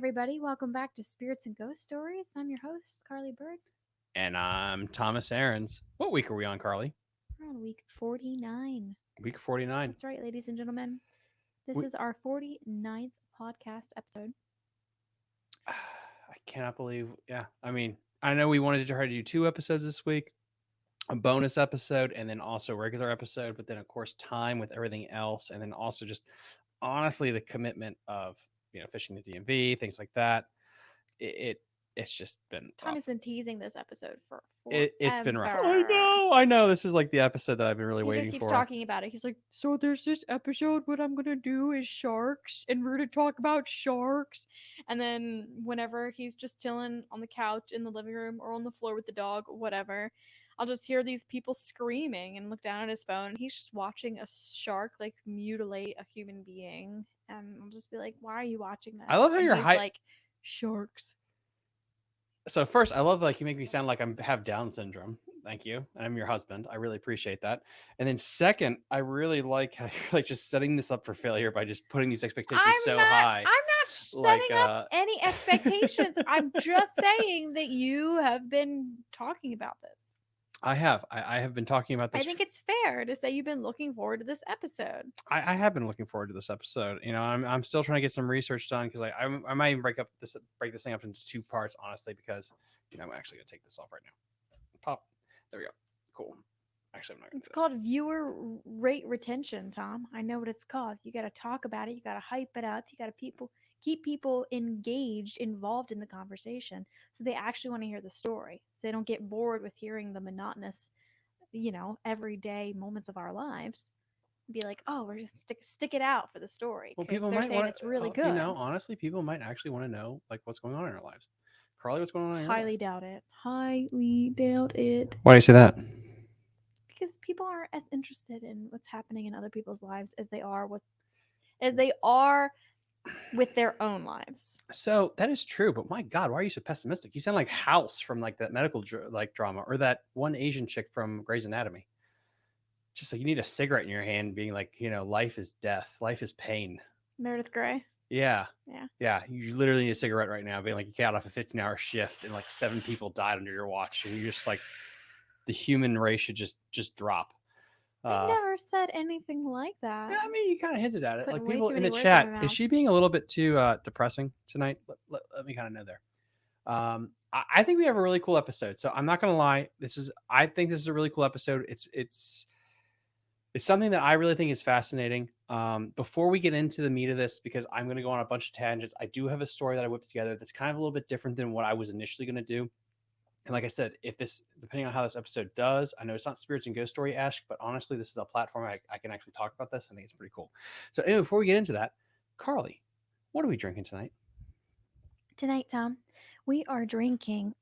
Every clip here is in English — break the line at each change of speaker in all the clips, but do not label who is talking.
everybody. Welcome back to Spirits and Ghost Stories. I'm your host, Carly Bird.
And I'm Thomas Aarons. What week are we on, Carly?
We're on week 49.
Week 49.
That's right, ladies and gentlemen. This
We-
is our 49th podcast episode.
I cannot believe. Yeah. I mean, I know we wanted to try to do two episodes this week a bonus episode and then also regular episode, but then, of course, time with everything else. And then also just honestly, the commitment of, you know, fishing the DMV, things like that. It, it it's just been rough.
Tommy's been teasing this episode for
It, it's been rough. I know. I know. This is like the episode that I've been really
He
waiting
just keeps
for.
talking about it. He's like, so there's this episode. What I'm gonna do is sharks, and we're gonna talk about sharks. And then whenever he's just chilling on the couch in the living room or on the floor with the dog, whatever, I'll just hear these people screaming and look down at his phone. He's just watching a shark like mutilate a human being, and I'll just be like, why are you watching this?
I love how
And
you're
he's
hy-
like sharks.
so first i love like you make me sound like i'm have down syndrome thank you and i'm your husband i really appreciate that and then second i really like how you're like just setting this up for failure by just putting these expectations
I'm
so
not,
high
I'm not
like,
setting up
uh,
any expectations. I'm just saying that you have been talking about this.
I have I, I have been talking about this
I think it's fair to say you've been looking forward to this episode.
I, I have been looking forward to this episode you know i'm, I'm still trying to get some research done because I, I i might even break up this break this thing up into two parts honestly because you know i'm actually gonna take this off right now pop there we go cool actually i'm not gonna
It's
do that.
called viewer rate retention, Tom. I know what it's called. You got to talk about it. You got to hype it up. You got to people keep people engaged, involved in the conversation, so they actually want to hear the story. So they don't get bored with hearing the monotonous, you know, everyday moments of our lives. Be like, oh, we're just stick stick it out for the story.
Well, people
they're
might
saying
want
it's really
uh,
good.
You know, honestly, people might actually want to know like what's going on in our lives. Carly, what's going on in your life?
Highly doubt it. Highly doubt it.
Why do you say that?
because people aren't as interested in what's happening in other people's lives as they are with as they are with their own lives.
So that is true, but my God, why are you so pessimistic? You sound like House from like that medical dr- like drama, or that one Asian chick from Grey's Anatomy. Just like you need a cigarette in your hand, being like, you know, life is death, life is pain.
Meredith Grey.
Yeah,
Yeah.
yeah. You literally need a cigarette right now, being like you got off a 15 hour shift and like seven people died under your watch, and you're just like, the human race should just just drop.
I
Uh,
never said anything like that.
Yeah, I mean, you kind of hinted at it.
Putting
Like
way
people
too
in
many
the
words in
chat, is she being a little bit too uh, depressing tonight? Let, let, let me kind of know there. Um, I, I think we have a really cool episode. So I'm not gonna lie. This is I think this is a really cool episode. It's it's it's something that I really think is fascinating. Um, before we get into the meat of this, because I'm gonna go on a bunch of tangents, I do have a story that I whipped together that's kind of a little bit different than what I was initially gonna do. And like I said, if this, depending on how this episode does, I know it's not spirits and ghost story ash, but honestly, this is a platform I, I can actually talk about this. I think it's pretty cool. So, anyway, before we get into that, Carly, what are we drinking tonight?
Tonight, Tom, we are drinking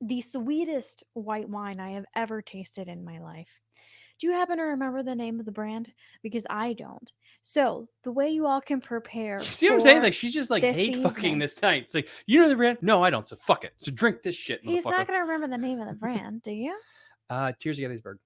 the sweetest white wine I have ever tasted in my life. Do you happen to remember the name of the brand? Because I don't. So, the way you all can prepare.
See what I'm saying? Like she's just like hate
evening.
fucking this night. It's like you know the brand? No, I don't. So fuck it. So drink this shit,
He's not going to remember the name of the brand, do you?
uh, Tears of Gettysburg.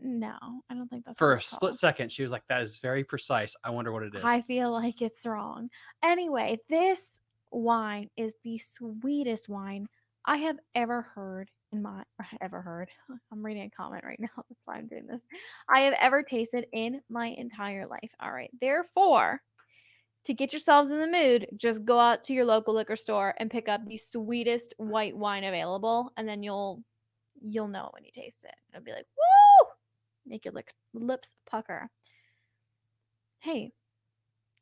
No, I don't think that's
For a split second, she was like, "That is very precise." I wonder what it is.
I feel like it's wrong. Anyway, this wine is the sweetest wine I have ever heard in my ever heard. I'm reading a comment right now. That's why I'm doing this. I have ever tasted in my entire life. All right. Therefore, to get yourselves in the mood, just go out to your local liquor store and pick up the sweetest white wine available, and then you'll you'll know when you taste it. It'll be like, woo! Make your lick, lips pucker. Hey,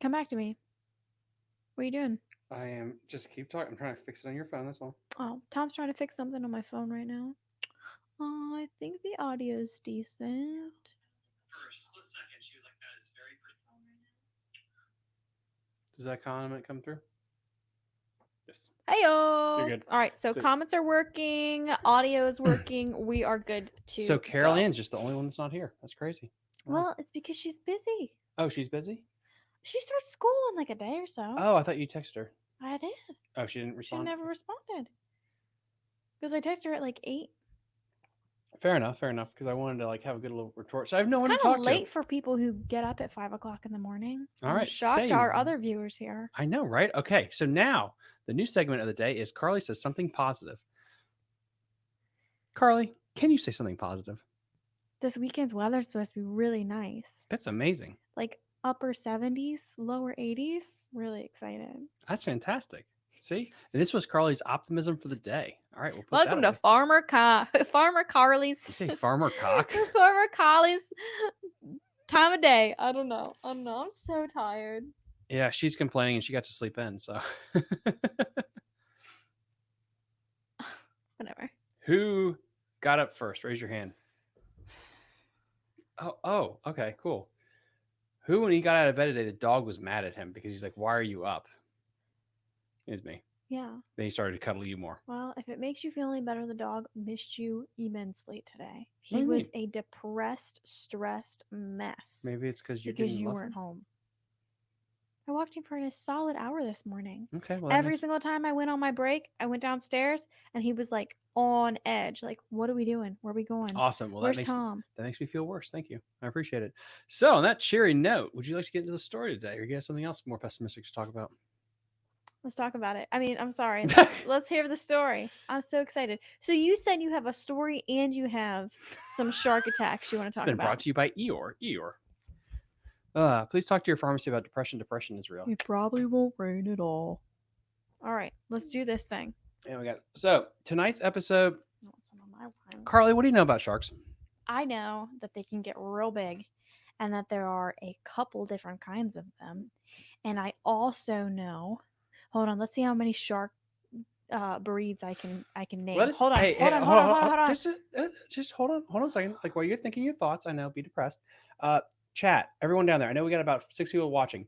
come back to me. What are you doing?
I am just keep talking. I'm trying to fix it on your phone. That's all.
Oh, Tom's trying to fix something on my phone right now. Oh, I think the audio's decent.
For a split second, she was like, "That is very." Does that comment come through? Yes.
Hey
You're good.
All right, so
Sweet.
comments are working, audio is working. we are good to.
So Carol
go.
Ann's just the only one that's not here. That's crazy. Wow.
Well, it's because she's busy.
oh, she's busy.
She starts school in like a day or so.
Oh, I thought you texted her.
I did.
Oh, she didn't respond.
She never responded. Because I texted her at like eight.
Fair enough, fair enough. Because I wanted to like have a good little retort. So I have no one
It's
to
kind of late for people who get up at five o'clock in the morning.
All
I'm
right,
shocked our other viewers here.
I know, right? Okay, so now the new segment of the day is Carly says something positive. Carly, can you say something positive?
This weekend's weather's supposed to be really nice,
That's amazing.
like upper seventies, lower eighties. Really excited.
That's fantastic. See, and this was Carly's optimism for the day. All right, we'll put
Welcome to Farmer Car Farmer Carly's
You say farmer cock.
Farmer Carly's time of day. I don't know. I don't know. I'm so tired.
Yeah, she's complaining and she got to sleep in. So,
Whatever.
who got up first? Raise your hand. Oh, oh, okay, cool. Who, when he got out of bed today, the dog was mad at him because he's like, "Why are you up?" It's me.
Yeah.
Then he started to cuddle you more.
Well, if it makes you feel any better, the dog missed you immensely today. He was a depressed, stressed mess
Maybe it's because you
because
didn't
you weren't
him.
home. I walked him for a solid hour this morning.
Okay, well,
Every single time I went on my break, I went downstairs and he was like on edge. Like, what are we doing? Where are we going?
awesome. Well,
Where's
that makes
Tom?
that makes me feel worse. Thank you. I appreciate it. So, on that cheery note, would you like to get into the story today, or you get something else more pessimistic to talk about?
Let's talk about it. I mean, I'm sorry. Let's, let's hear the story. I'm so excited. So you said you have a story and you have some shark attacks you want to
It's
talk
been
about.
brought to you by Eeyore. Eeyore. Uh, please talk to your pharmacy about depression. Depression is real.
It probably won't rain at all. All right, let's do this thing.
Yeah, we got so tonight's episode.
I want some of my wine.
Carly, what do you know about sharks?
I know that they can get real big and that there are a couple different kinds of them. And I also know, hold on, let's see how many shark uh, breeds I can I can name.
Let us.
hold on,
hey,
hold
hey,
on, hold on, hold on, hold on.
Just, uh, just hold on, hold on a second. Like while you're thinking your thoughts, I know, be depressed. Uh, chat, everyone down there. I know we got about six people watching.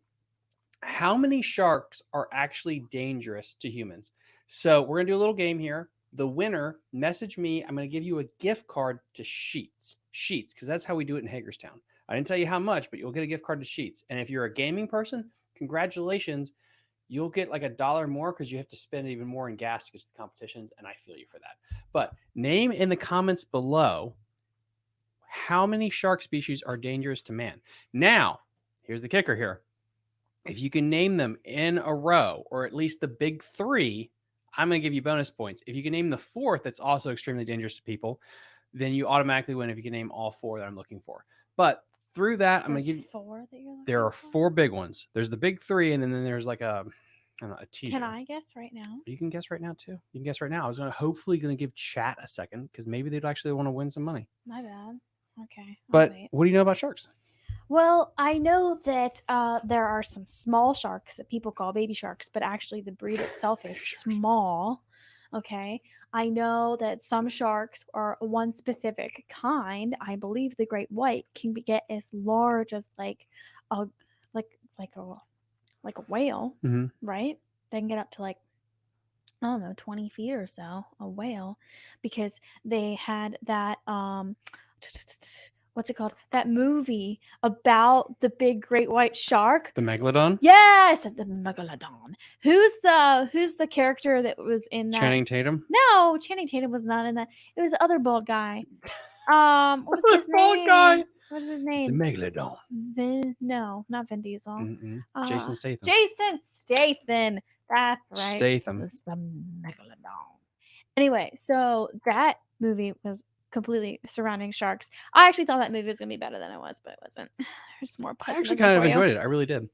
How many sharks are actually dangerous to humans? So we're gonna do a little game here. The winner, message me. I'm gonna give you a gift card to Sheetz. Sheetz, because that's how we do it in Hagerstown. I didn't tell you how much, but you'll get a gift card to Sheetz. And if you're a gaming person, congratulations. You'll get like a dollar more because you have to spend even more in gas because the competitions, and I feel you for that. But name in the comments below how many shark species are dangerous to man. Now, here's the kicker here. If you can name them in a row, or at least the big three, I'm going to give you bonus points. If you can name the fourth, that's also extremely dangerous to people, then you automatically win if you can name all four that I'm looking for. But through that, I'm going to give you,
four that you're
there are
for?
four big ones. There's the big three, and then, then there's like a, I don't know, a teaser.
Can I guess right now?
You can guess right now too. You can guess right now. I was gonna hopefully gonna give chat a second because maybe they'd actually want to win some money.
My bad. Okay.
But what do you know about sharks?
Well, I know that uh, there are some small sharks that people call baby sharks, but actually the breed itself is small. Okay. I know that some sharks are one specific kind. I believe the great white can be, get as large as like a like like a like a whale,
Mhm.
right? They can get up to like I don't know, 20 feet or so, a whale, because they had that um what's it called? That movie about the big great white shark.
The megalodon,
Yes, the megalodon. Who's the who's the character that was in that?
Channing Tatum.
No, Channing Tatum was not in that. It was the other bald guy. Um, what's
The
his
bald
name?
guy.
What is his
It's a megalodon.
Vin, no, not Vin Diesel.
Mm-mm.
Uh,
Jason Statham.
Jason Statham. That's right.
Statham.
It was the megalodon. Anyway, so that movie was completely surrounding sharks. I actually thought that movie was gonna be better than it was, but it wasn't. There's more.
I actually kind of
you.
enjoyed it. I really did.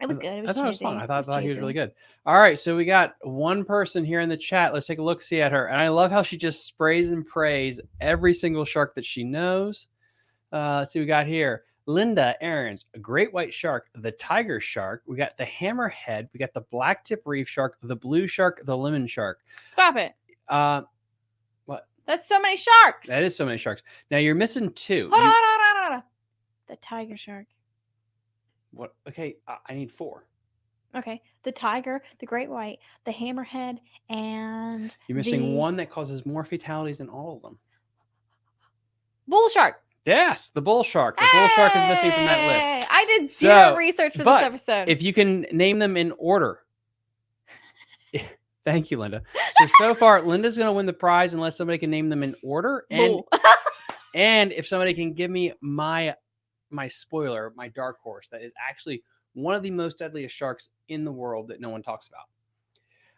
It was good. It was
I thought it was fun. I thought, thought he was really good. All right, so we got one person here in the chat. Let's take a look, see at her, and I love how she just sprays and prays every single shark that she knows. Uh, let's see, we got here Linda Aarons a great white shark, the tiger shark. We got the hammerhead. We got the black tip reef shark, the blue shark, the lemon shark.
Stop it.
Uh,
That's so many sharks.
that is so many sharks. Now you're missing two.
Hold on,
You-
hold on, hold on. The tiger shark.
What? Okay, I, I need four.
Okay. The tiger, the great white, the hammerhead, and
You're missing
the
one that causes more fatalities than all of them.
bull shark.
Yes, the bull shark. The bull shark is missing from that list.
I did zero
So,
research for this episode.
If you can name them in order, Thank you, Linda. So so far, Linda's gonna win the prize unless somebody can name them in order, and and if somebody can give me my my spoiler, my dark horse, that is actually one of the most deadliest sharks in the world that no one talks about.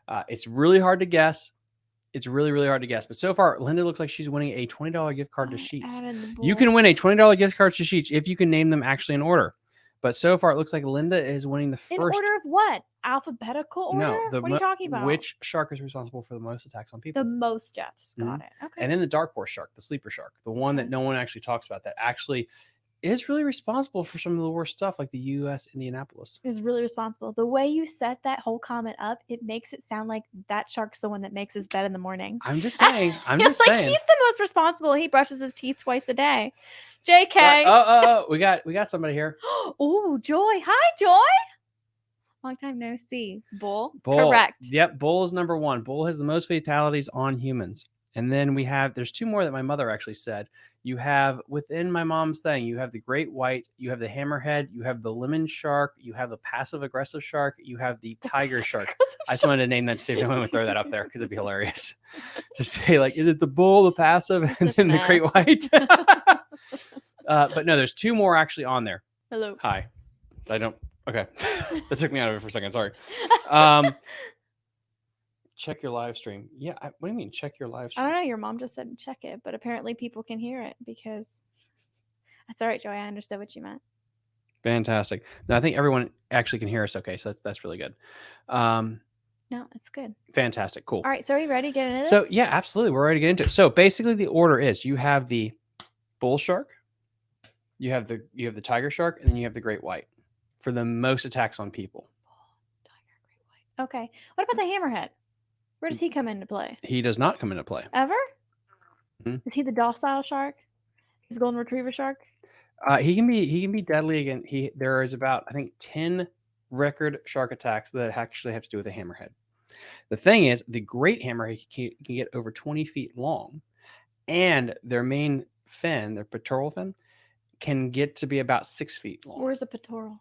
Uh, it's really hard to guess. It's really really hard to guess. But so far, Linda looks like she's winning a twenty dollar gift card to
Sheetz.
You can win a twenty dollar gift card to Sheetz if you can name them actually in order. But so far, it looks like Linda is winning the first.
in order of what? Alphabetical order?
no, the
what are you talking about?
Which shark is responsible for the most attacks on people?
the most deaths. Got mm-hmm. it. Okay.
and then the dark horse shark, the sleeper shark, the one that no one actually talks about, that actually is really responsible for some of the worst stuff, like the U.S. Indianapolis.
is really responsible. The way you set that whole comment up, it makes it sound like that shark's the one that makes his bed in the morning.
I'm just saying. I'm
It's
just
like
saying.
he's the most responsible. He brushes his teeth twice a day. JK.
Uh, oh, oh, oh, we got we got somebody here.
oh, Joy. Hi, Joy. Long time no see. Bull.
Bull.
Correct.
Yep, bull is number one. Bull has the most fatalities on humans. And then we have there's two more that my mother actually said. You have within my mom's thing, you have the great white, you have the hammerhead, you have the lemon shark, you have the passive aggressive shark, you have the tiger shark. I just wanted to name that to if anyone would throw that up there because it'd be hilarious. Just say like, is it the bull, the passive,
You're
and then the great white? uh, but no, there's two more actually on there.
Hello.
Hi. I don't. Okay, that took me out of it for a second. Sorry. Um, check your live stream. Yeah. I, what do you mean? Check your live stream?
I don't know. Your mom just said check it, but apparently people can hear it because that's all right, Joy. I understood what you meant.
Fantastic. No, I think everyone actually can hear us. Okay, so that's that's really good. Um,
No, it's good.
fantastic. Cool.
All right. So are you ready to get into this?
So yeah, absolutely. We're ready to get into it. So basically, the order is: you have the bull shark, you have the you have the tiger shark, and then you have the great white for the most attacks on people.
Tiger, great white. Okay. What about the hammerhead? Where does he come into play?
He does not come into play.
Ever?
Mhm.
Is he the docile shark? He's a golden retriever shark?
Uh, he can be he can be deadly again. He there is about I think ten record shark attacks that actually have to do with a hammerhead. The thing is, the great hammerhead can, can get over twenty feet long, and their main fin, their pectoral fin, can get to be about six feet long.
Where's a pectoral?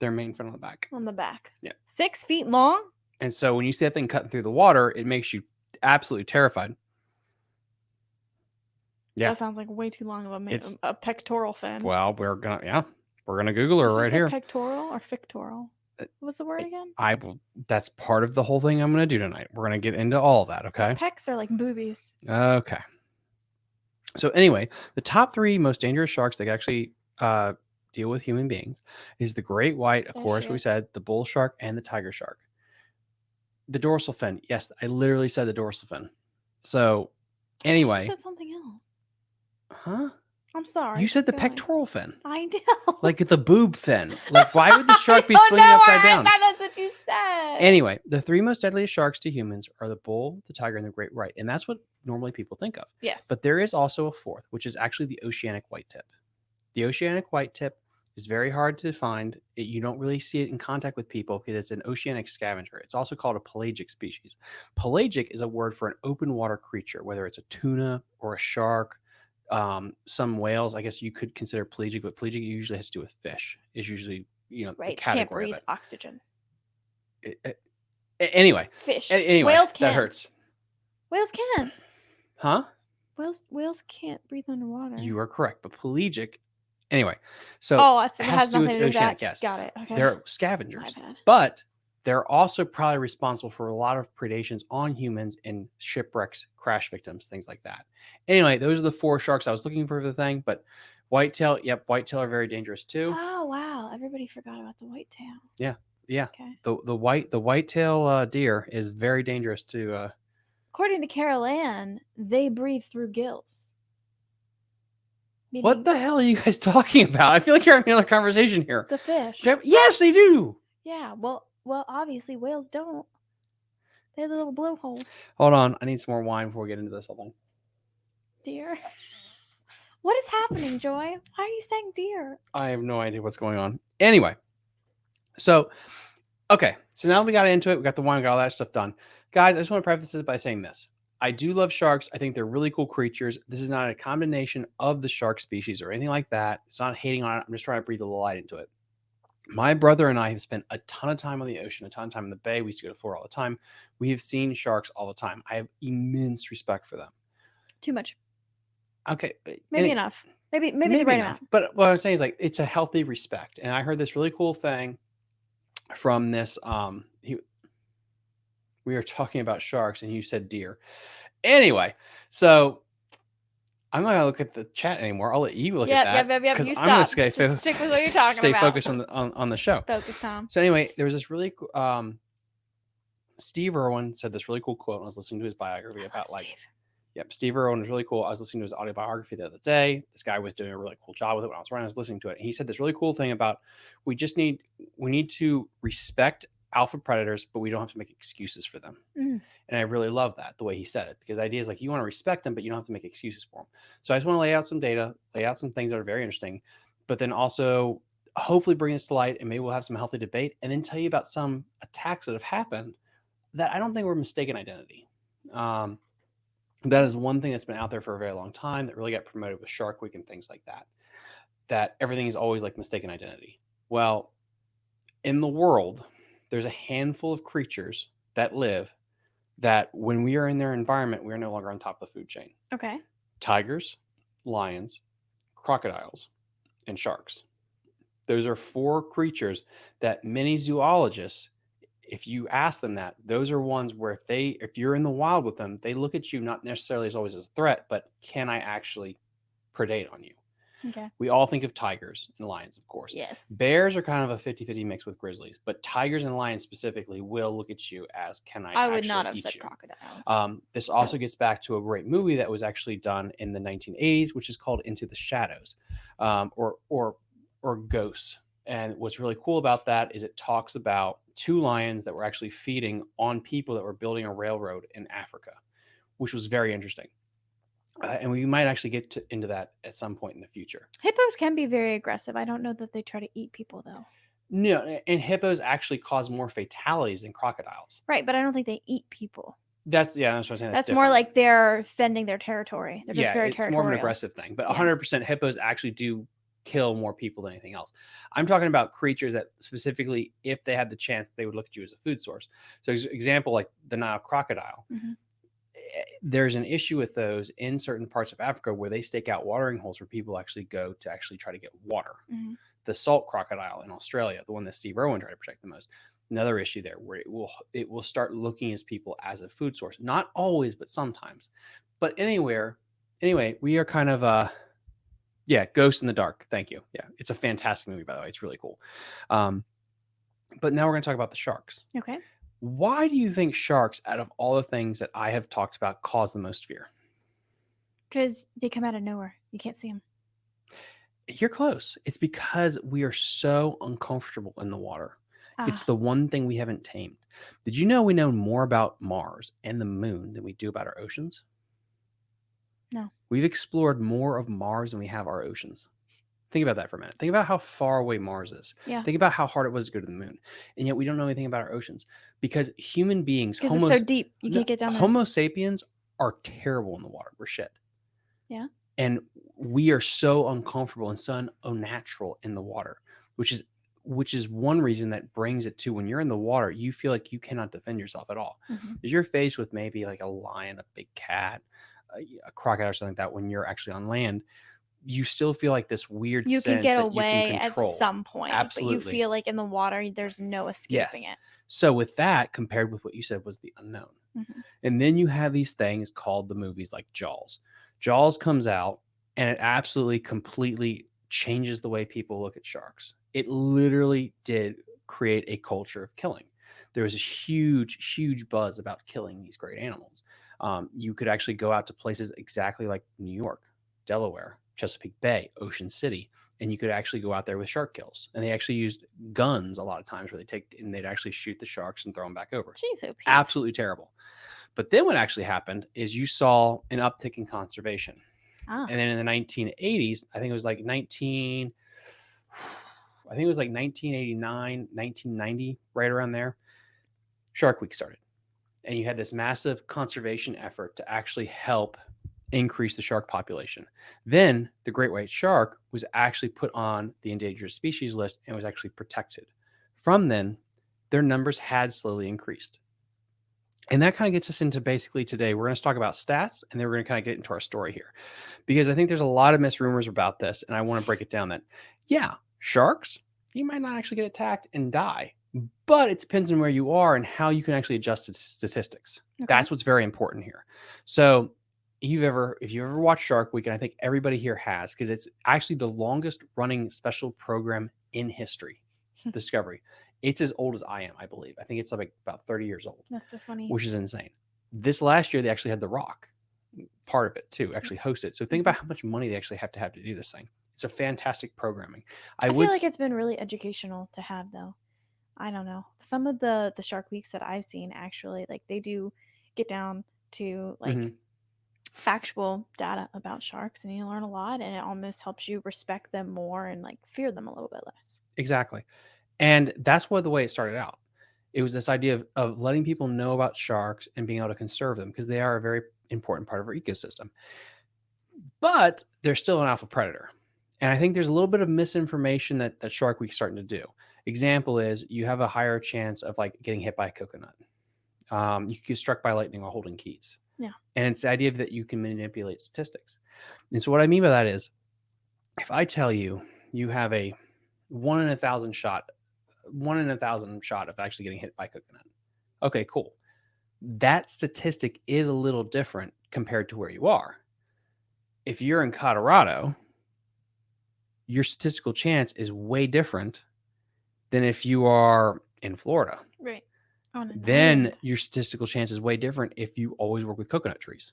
Their main fin on the back.
On the back.
Yeah.
Six feet long?
And so when you see that thing cutting through the water, it makes you absolutely terrified. Yeah.
That sounds like way too long of a, ma-
It's-
a pectoral fin.
Well, we're gonna yeah, we're gonna Google her
Did you
right
say
here.
Pectoral or fictoral?
Uh,
What was the word again?
I will. That's part of the whole thing I'm gonna do tonight. We're gonna get into all of that.
'Cause
Okay.
Pecs are like boobies.
Okay. So anyway, the top three most dangerous sharks that actually uh, deal with human beings is the great white, of course, we said, the bull shark, and the tiger shark. The dorsal fin, yes, I literally said the dorsal fin. So
You
anyway,
said something else.
huh?
I'm sorry.
You said the
Go ahead.
pectoral fin,
I know.
like the boob fin. Like, why would the shark be
I oh,
swinging
know
upside
I
down?
thought that's what you said.
Anyway, the three most deadliest sharks to humans are the bull, the tiger, and the great white, and that's what normally people think of.
yes.
But there is also a fourth, which is actually the oceanic white tip. The oceanic white tip is very hard to find. It- you don't really see it in contact with people because it's an oceanic scavenger. It's also called a pelagic species. Pelagic is a word for an open water creature, whether it's a tuna or a shark. Um, some whales, I guess you could consider pelagic, but pelagic usually has to do with fish. Is usually you know
right.
the
Can't
category
breathe
of
oxygen.
it. It- it- anyway,
Fish.
a- anyway,
Whales can.
that hurts,
Whales can.
huh?
Whales whales can't breathe underwater.
You are correct, but pelagic. Anyway, so
oh, it
has
has
to do with
nothing to do with
oceanic,
that.
yes.
Got it. Okay.
they're scavengers, but they're also probably responsible for a lot of predations on humans and shipwrecks, crash victims, things like that. Anyway, those are the four sharks I was looking for the thing, but whitetail, yep, whitetail are very dangerous too.
Oh wow! Everybody forgot about the whitetail.
Yeah, yeah.
Okay.
The the white the whitetail uh, deer is very dangerous to uh,
According to Carol Ann, they breathe through gills.
What the hell are you guys talking about? I feel like you're having another conversation here.
The fish.
Yes, they do.
Yeah. Well, well, obviously whales don't. They have a little blowhole,
Hold on, I need some more wine before we get into this whole thing.
dear. What is happening, Joy? Why are you saying dear?
I have no idea what's going on. Anyway, so okay, so now we got into it. We got the wine, we got all that stuff done, guys. I just want to preface this by saying this: I do love sharks. I think they're really cool creatures. This is not a condemnation of the shark species or anything like that. It's not hating on it. I'm just trying to breathe a little light into it. My brother and I have spent a ton of time on the ocean, a ton of time in the bay. We used to go to Florida all the time. We have seen sharks all the time. I have immense respect for them.
Too much.
Okay, uh,
Maybe
any-
enough. Maybe maybe, the right amount.
But what I'm saying is like it's a healthy respect. And I heard this really cool thing from this. Um, we were talking about sharks, and you said deer. Anyway, so I'm not gonna look at the chat anymore. I'll let you look
Yep,
at that.
yep, yep,
'cause
you
I'm gonna
stop.
stay, fo-
stick with what you're talking
stay
about.
focused on the on, on the show.
Focus, Tom.
So anyway, there was this really um, Steve Irwin said this really cool quote. I was listening to his biography about like
Steve.
Yep, Steve Irwin was really cool. I was listening to his autobiography the other day. This guy was doing a really cool job with it when I was running. I was listening to it. And he said this really cool thing about we just need we need to respect alpha predators, but we don't have to make excuses for them.
Mm.
And I really love that the way he said it because the idea is like you want to respect them, but you don't have to make excuses for them. So I just want to lay out some data, lay out some things that are very interesting, but then also hopefully bring this to light and maybe we'll have some healthy debate and then tell you about some attacks that have happened that I don't think were mistaken identity. Um, that is one thing that's been out there for a very long time that really got promoted with Shark Week and things like that. That everything is always like mistaken identity. Well, in the world, there's a handful of creatures that live that when we are in their environment, we are no longer on top of the food chain.
Okay.
Tigers, lions, crocodiles, and sharks. Those are four creatures that many zoologists if you ask them that, those are ones where if they if you're in the wild with them, they look at you not necessarily as always as a threat, but can I actually predate on you?
Okay.
We all think of tigers and lions, of course.
Yes.
Bears are kind of a 50-50 mix with grizzlies, but tigers and lions specifically will look at you as can I
I would not have said
you?
crocodiles.
Um, this also gets back to a great movie that was actually done in the 1980s, which is called Into the Shadows, um, or or or Ghosts. And what's really cool about that is it talks about two lions that were actually feeding on people that were building a railroad in Africa, which was very interesting. Uh, and we might actually get to, into that at some point in the future.
Hippos can be very aggressive. I don't know that they try to eat people though.
No, and hippos actually cause more fatalities than crocodiles.
Right, but I don't think they eat people.
That's yeah, that's what I'm saying.
That's,
That's,
more like they're fending their territory. They're just
yeah,
very
it's
territorial.
more of an aggressive thing. But
Yeah.
100% hippos actually do kill more people than anything else. I'm talking about creatures that specifically, if they had the chance, they would look at you as a food source. So, example like the Nile crocodile.
Mhm.
eh, There's an issue with those in certain parts of Africa where they stake out watering holes where people actually go to actually try to get water.
Mhm.
The salt crocodile in Australia, the one that Steve Irwin tried to protect the most, another issue there where it will it will start looking as people as a food source. Not always, but sometimes. But anywhere, anyway, we are kind of uh yeah, Ghost in the Dark. Thank you. Yeah, it's a fantastic movie by the way. It's really cool. Um, but now we're going to talk about the sharks.
Okay.
Why do you think sharks, out of all the things that I have talked about, cause the most fear?
Because they come out of nowhere. You can't see them.
You're close. It's because we are so uncomfortable in the water. It's
Ah,
the one thing we haven't tamed. Did you know we know more about Mars and the moon than we do about our oceans?
No.
We've explored more of Mars than we have our oceans. Think about that for a minute. Think about how far away Mars is.
Yeah.
Think about how hard it was to go to the moon. And yet we don't know anything about our oceans because human beings, Homo,
so deep. You can't get down there.
Homo sapiens are terrible in the water. We're shit.
Yeah.
And we are so uncomfortable and so unnatural in the water, which is which is one reason that brings it to when you're in the water, you feel like you cannot defend yourself at all.
Mhm.
If you're faced with maybe like a lion, a big cat, a, a crocodile, or something like that, when you're actually on land, you still feel like this weird
You can get away
can
at some point,
absolutely but
you feel like in the water, there's no escaping
Yes.
it.
So with that, compared with what you said was the unknown,
Mhm.
and then you have these things called the movies like Jaws. Jaws comes out and it absolutely completely changes the way people look at sharks. It literally did create a culture of killing. There was a huge, huge buzz about killing these great animals. Um, you could actually go out to places exactly like New York, Delaware, Chesapeake Bay, Ocean City, and you could actually go out there with shark kills. And they actually used guns a lot of times where they take and they'd actually shoot the sharks and throw them back over.
Jeez, oh,
Absolutely terrible. But then what actually happened is you saw an uptick in conservation.
Ah,
And then in the 1980s, I think it was like 19, I think it was like 1989, 1990, right around there, Shark Week started. And you had this massive conservation effort to actually help increase the shark population. Then the great white shark was actually put on the endangered species list and was actually protected. From then, their numbers had slowly increased. And that kind of gets us into basically today. We're going to talk about stats and then we're going to kind of get into our story here because I think there's a lot of misrumors about this. And I want to break it down that, yeah, sharks, you might not actually get attacked and die, but it depends on where you are and how you can actually adjust the statistics.
Okay.
That's what's very important here. So, you've ever, if you've ever watched Shark Week, and I think everybody here has, because it's actually the longest running special program in history,
Hmm.
Discovery. It's as old as I am, I believe. I think it's like about 30 years old
That's so funny.
which is insane. This last year, they actually had The Rock part of it too, actually host it. So think about how much money they actually have to have to do this thing. It's a fantastic programming. I,
I,
would
feel like it's been really educational to have though. I don't know. Some of the the Shark Weeks that I've seen actually like they do get down to like
Mhm.
Factual data about sharks and you learn a lot and it almost helps you respect them more and like fear them a little bit less.
exactly. And that's what the way it started out. It was this idea of, of letting people know about sharks and being able to conserve them because they are a very important part of our ecosystem. But they're still an alpha predator. And I think there's a little bit of misinformation that, that Shark Week's starting to do. Example is you have a higher chance of like getting hit by a coconut. Um, you could get struck by lightning while holding keys.
Yeah.
And it's the idea that you can manipulate statistics. And so what I mean by that is if I tell you you have a one in a thousand shot, one in a thousand shot of actually getting hit by coconut. Okay, cool. That statistic is a little different compared to where you are. If you're in Colorado, your statistical chance is way different than if you are in Florida.
Right.
Then
island.
your statistical chance is way different if you always work with coconut trees.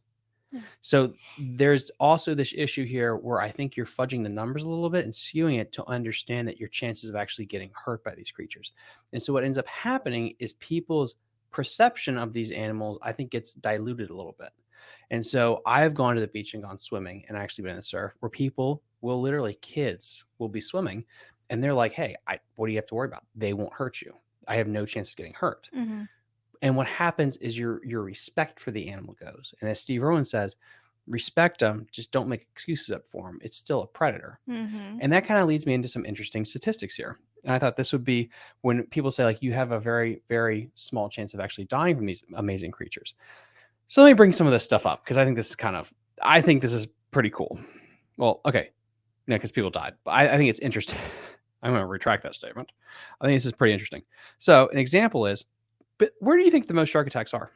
Yeah.
So there's also this issue here where I think you're fudging the numbers a little bit and skewing it to understand that your chances of actually getting hurt by these creatures. And so what ends up happening is people's perception of these animals, I think, gets diluted a little bit. And so I've gone to the beach and gone swimming and actually been in the surf where people will literally, kids will be swimming and they're like, hey, I, what do you have to worry about? They won't hurt you. I have no chance of getting hurt.
Mhm.
and what happens is your your respect for the animal goes. And as Steve Irwin says respect them just don't make excuses up for them it's still a predator.
Mhm.
and that kind of leads me into some interesting statistics here. And i thought this would be when people say like you have a very very small chance of actually dying from these amazing creatures. So let me bring some of this stuff up because i think this is kind of i think this is pretty cool. Well okay. No because people died but I, I think it's interesting i'm going to retract that statement i think this is pretty interesting so an example is but where do you think the most shark attacks are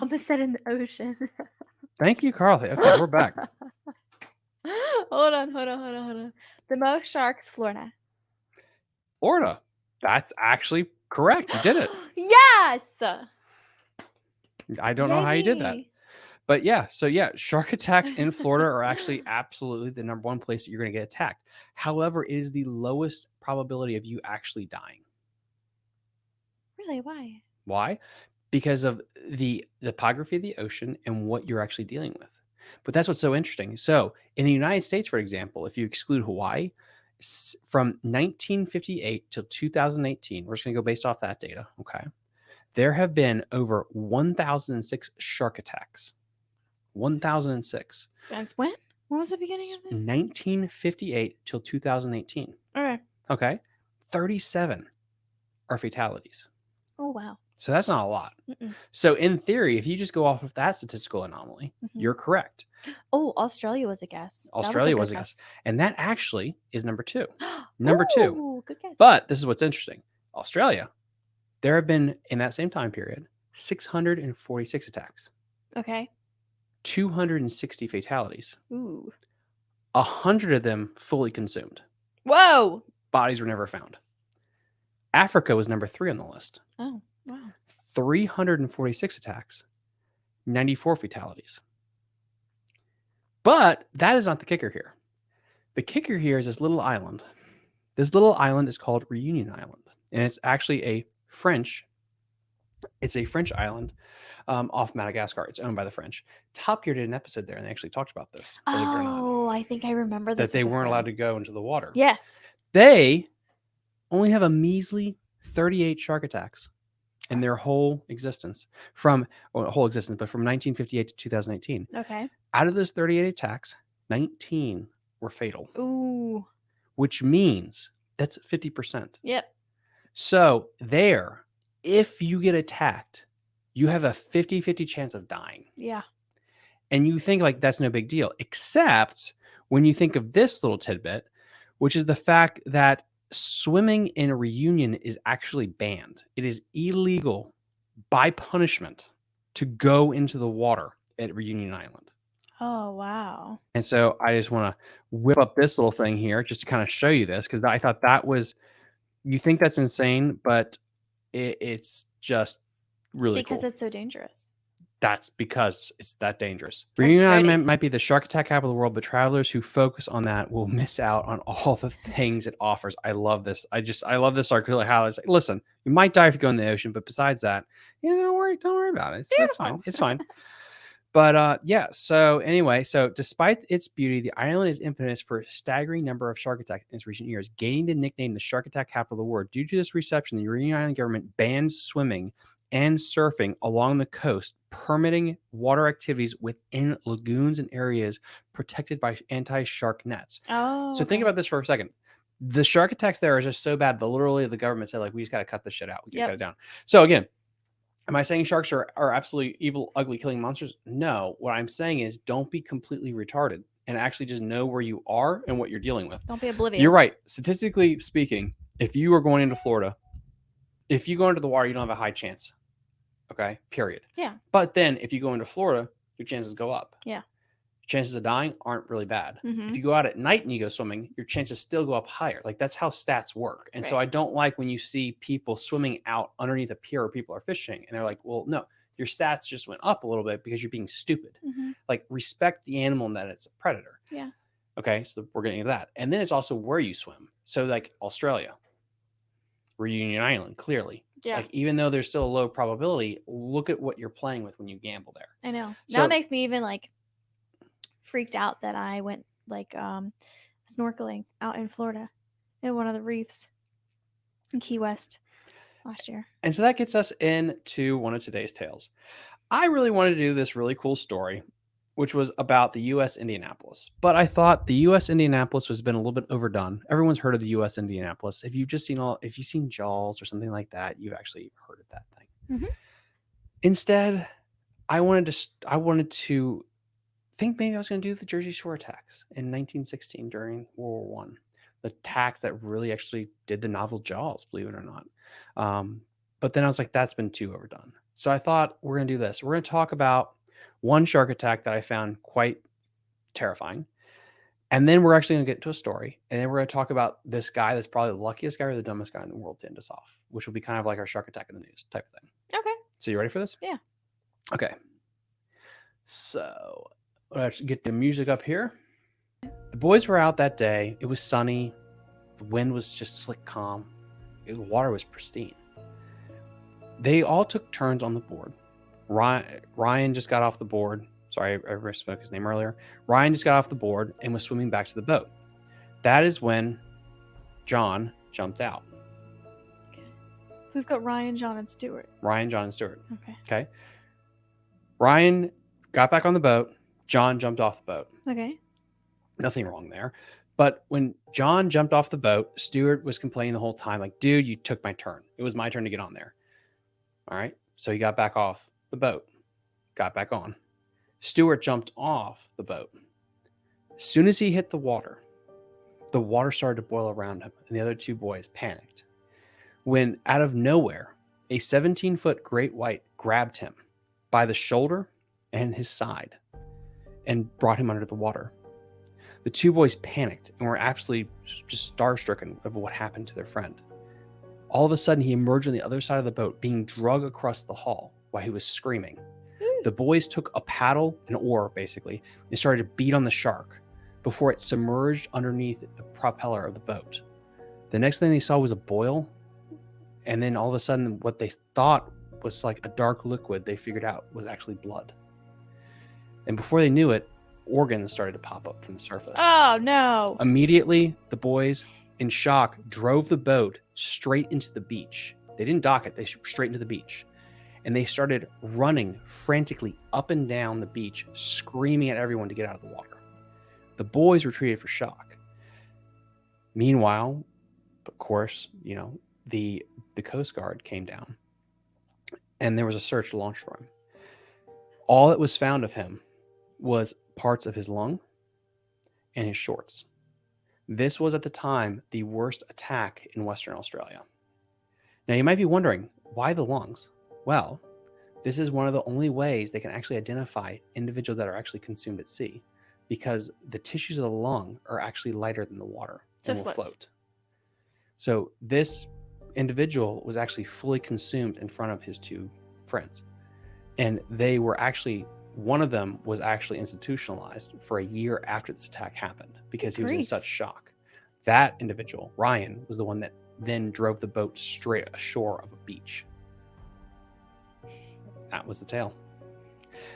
Almost said in the ocean.
thank you carly okay we're back
hold on, hold on, hold on, hold on. The most sharks, Florida.
florida that's actually correct you did it
yes.
i don't know how you did that
Yay.
But yeah, so yeah, shark attacks in Florida are actually absolutely the number one place that you're going to get attacked. However, it is the lowest probability of you actually dying.
Really? Why?
Why? Because of the topography of the ocean and what you're actually dealing with. But that's what's so interesting. So, in the United States, for example, if you exclude Hawaii, from 1958 till 2018, we're just going to go based off that data. Okay. There have been over 1,006 shark attacks. 1,006.
Since when? When was the beginning of it?
1958 till 2018.
Okay.
Okay. 37 are fatalities.
Oh wow.
So that's not a lot.
Mm-mm.
So in theory, if you just go off of that statistical anomaly,
Mhm.
you're correct.
Oh, Australia was a guess.
Australia
good
was a guess. And that actually is number two. Number
Number
two.
Good guess.
But this is what's interesting. Australia, there have been in that same time period 646 attacks,
okay.
260 fatalities,
Ooh.
100 of them fully consumed.
Whoa.
Bodies were never found. Africa was number three on the list.
Oh wow.
346 attacks, 94 fatalities. But that is not the kicker here. The kicker here is this little island. This little island is called Reunion Island, and it's actually a French. It's a French island um, off Madagascar. It's owned by the French. Top Gear did an episode there, and they actually talked about this. believe it or not,
Oh, I think I remember
that they weren't allowed to go into the water.
Yes.
They only have a measly 38 shark attacks in their whole existence from well, whole existence, but from 1958 to 2018.
Okay.
Out of those 38 attacks, 19 were fatal,
Ooh.
which means that's 50%.
Yep.
So there, if you get attacked, you have a 50-50 chance of dying.
Yeah.
And you think like that's no big deal, except when you think of this little tidbit, which is the fact that swimming in a reunion is actually banned. It is illegal by punishment to go into the water at Reunion Island.
Oh wow.
And so I just want to whip up this little thing here just to kind of show you this because I thought that was, you think that's insane, but it, it's just really
because
cool.
it's so dangerous.
That's because it's that dangerous. Reunion Island might, be the shark attack capital of the world, but travelers who focus on that will miss out on all the things it offers. I love this. I just I love this article. How it's like, listen, you might die if you go in the ocean, but besides that, yeah, don't worry, don't worry about it. It's, it's fine. It's fine. But uh, yeah. So anyway, so despite its beauty, the island is infamous for a staggering number of shark attacks in its recent years, gaining the nickname the shark attack capital of the world. Due to this reception, the Reunion Island government banned swimming and surfing along the coast, permitting water activities within lagoons and areas protected by anti-shark nets.
Oh.
So think about this for a second. The shark attacks there are just so bad that literally the government said, like, we just got to cut this shit out. We got to cut it down. So again, am I saying sharks are, are absolutely evil, ugly, killing monsters? No. What I'm saying is don't be completely retarded and actually just know where you are and what you're dealing with.
Don't be oblivious.
You're right. Statistically speaking, if you are going into Florida, if you go into the water, you don't have a high chance. Okay. Period.
Yeah.
But then if you go into Florida, your chances go up.
Yeah.
Chances of dying aren't really bad.
Mhm.
If you go out at night and you go swimming, your chances still go up higher. Like that's how stats work. And so I don't like when you see people swimming out underneath a pier where people are fishing and they're like, well, no, your stats just went up a little bit because you're being stupid.
Mhm.
Like respect the animal and that it's a predator.
Yeah.
Okay. So we're getting into that. And then it's also where you swim. So like Australia, Reunion Island, clearly.
Yeah.
Like even though there's still a low probability, look at what you're playing with when you gamble there.
I know.
So-
now it makes me even like freaked out that I went like um snorkeling out in Florida in one of the reefs in Key West last year.
And so that gets us into one of today's tales. I really wanted to do this really cool story, which was about the US Indianapolis. But I thought the US Indianapolis has been a little bit overdone. Everyone's heard of the US Indianapolis. If you've just seen all if you've seen Jaws or something like that, you've actually heard of that thing.
Mhm.
Instead, I wanted to I wanted to think maybe I was going to do the Jersey Shore attacks in 1916 during World War One. The attacks that really actually did the novel Jaws, believe it or not. Um, but then I was like, that's been too overdone. So I thought we're going to do this. We're going to talk about one shark attack that I found quite terrifying. And then we're actually going to get to a story. And then we're going to talk about this guy that's probably the luckiest guy or the dumbest guy in the world to end us off, which will be kind of like our shark attack in the news type of thing.
Okay.
So you ready for this?
Yeah.
Okay. So let's get the music up here. The boys were out that day. It was sunny. The wind was just slick calm. The water was pristine. They all took turns on the board. Ryan, Ryan just got off the board. Sorry, I, I spoke his name earlier. Ryan just got off the board and was swimming back to the boat. That is when John jumped out.
Okay. So we've got Ryan, John, and Stewart.
Ryan, John, and Stewart.
Okay.
Okay. Ryan got back on the boat. John jumped off the boat.
Okay.
Nothing wrong there. But when John jumped off the boat, Stewart was complaining the whole time, like, dude, you took my turn. It was my turn to get on there. All right. So he got back off the boat, got back on. Stewart jumped off the boat. As soon as he hit the water, the water started to boil around him, and the other two boys panicked. When out of nowhere, a 17 foot great white grabbed him by the shoulder and his side and brought him under the water. The two boys panicked and were absolutely just starstricken of what happened to their friend. All of a sudden, he emerged on the other side of the boat, being dragged across the hull while he was screaming. Hmm. The boys took a paddle, an oar basically, and started to beat on the shark before it submerged underneath the propeller of the boat. The next thing they saw was a boil, and then all of a sudden, what they thought was like a dark liquid they figured out was actually blood. And before they knew it, organs started to pop up from the surface.
Oh no.
Immediately, the boys, in shock, drove the boat straight into the beach. They didn't dock it, they straight into the beach. And they started running frantically up and down the beach, screaming at everyone to get out of the water. The boys retreated for shock. Meanwhile, of course, you know, the the Coast Guard came down and there was a search launched for him. All that was found of him was parts of his lung and his shorts. This was at the time the worst attack in Western Australia. Now, you might be wondering why the lungs? Well, this is one of the only ways they can actually identify individuals that are actually consumed at sea because the tissues of the lung are actually lighter than the water
So
and will
floats.
float. So, this individual was actually fully consumed in front of his two friends. And they were actually, one of them was actually institutionalized for a year after this attack happened because he was in
grief.
such shock. That individual, Ryan, was the one that then drove the boat straight ashore of a beach. That was the tale.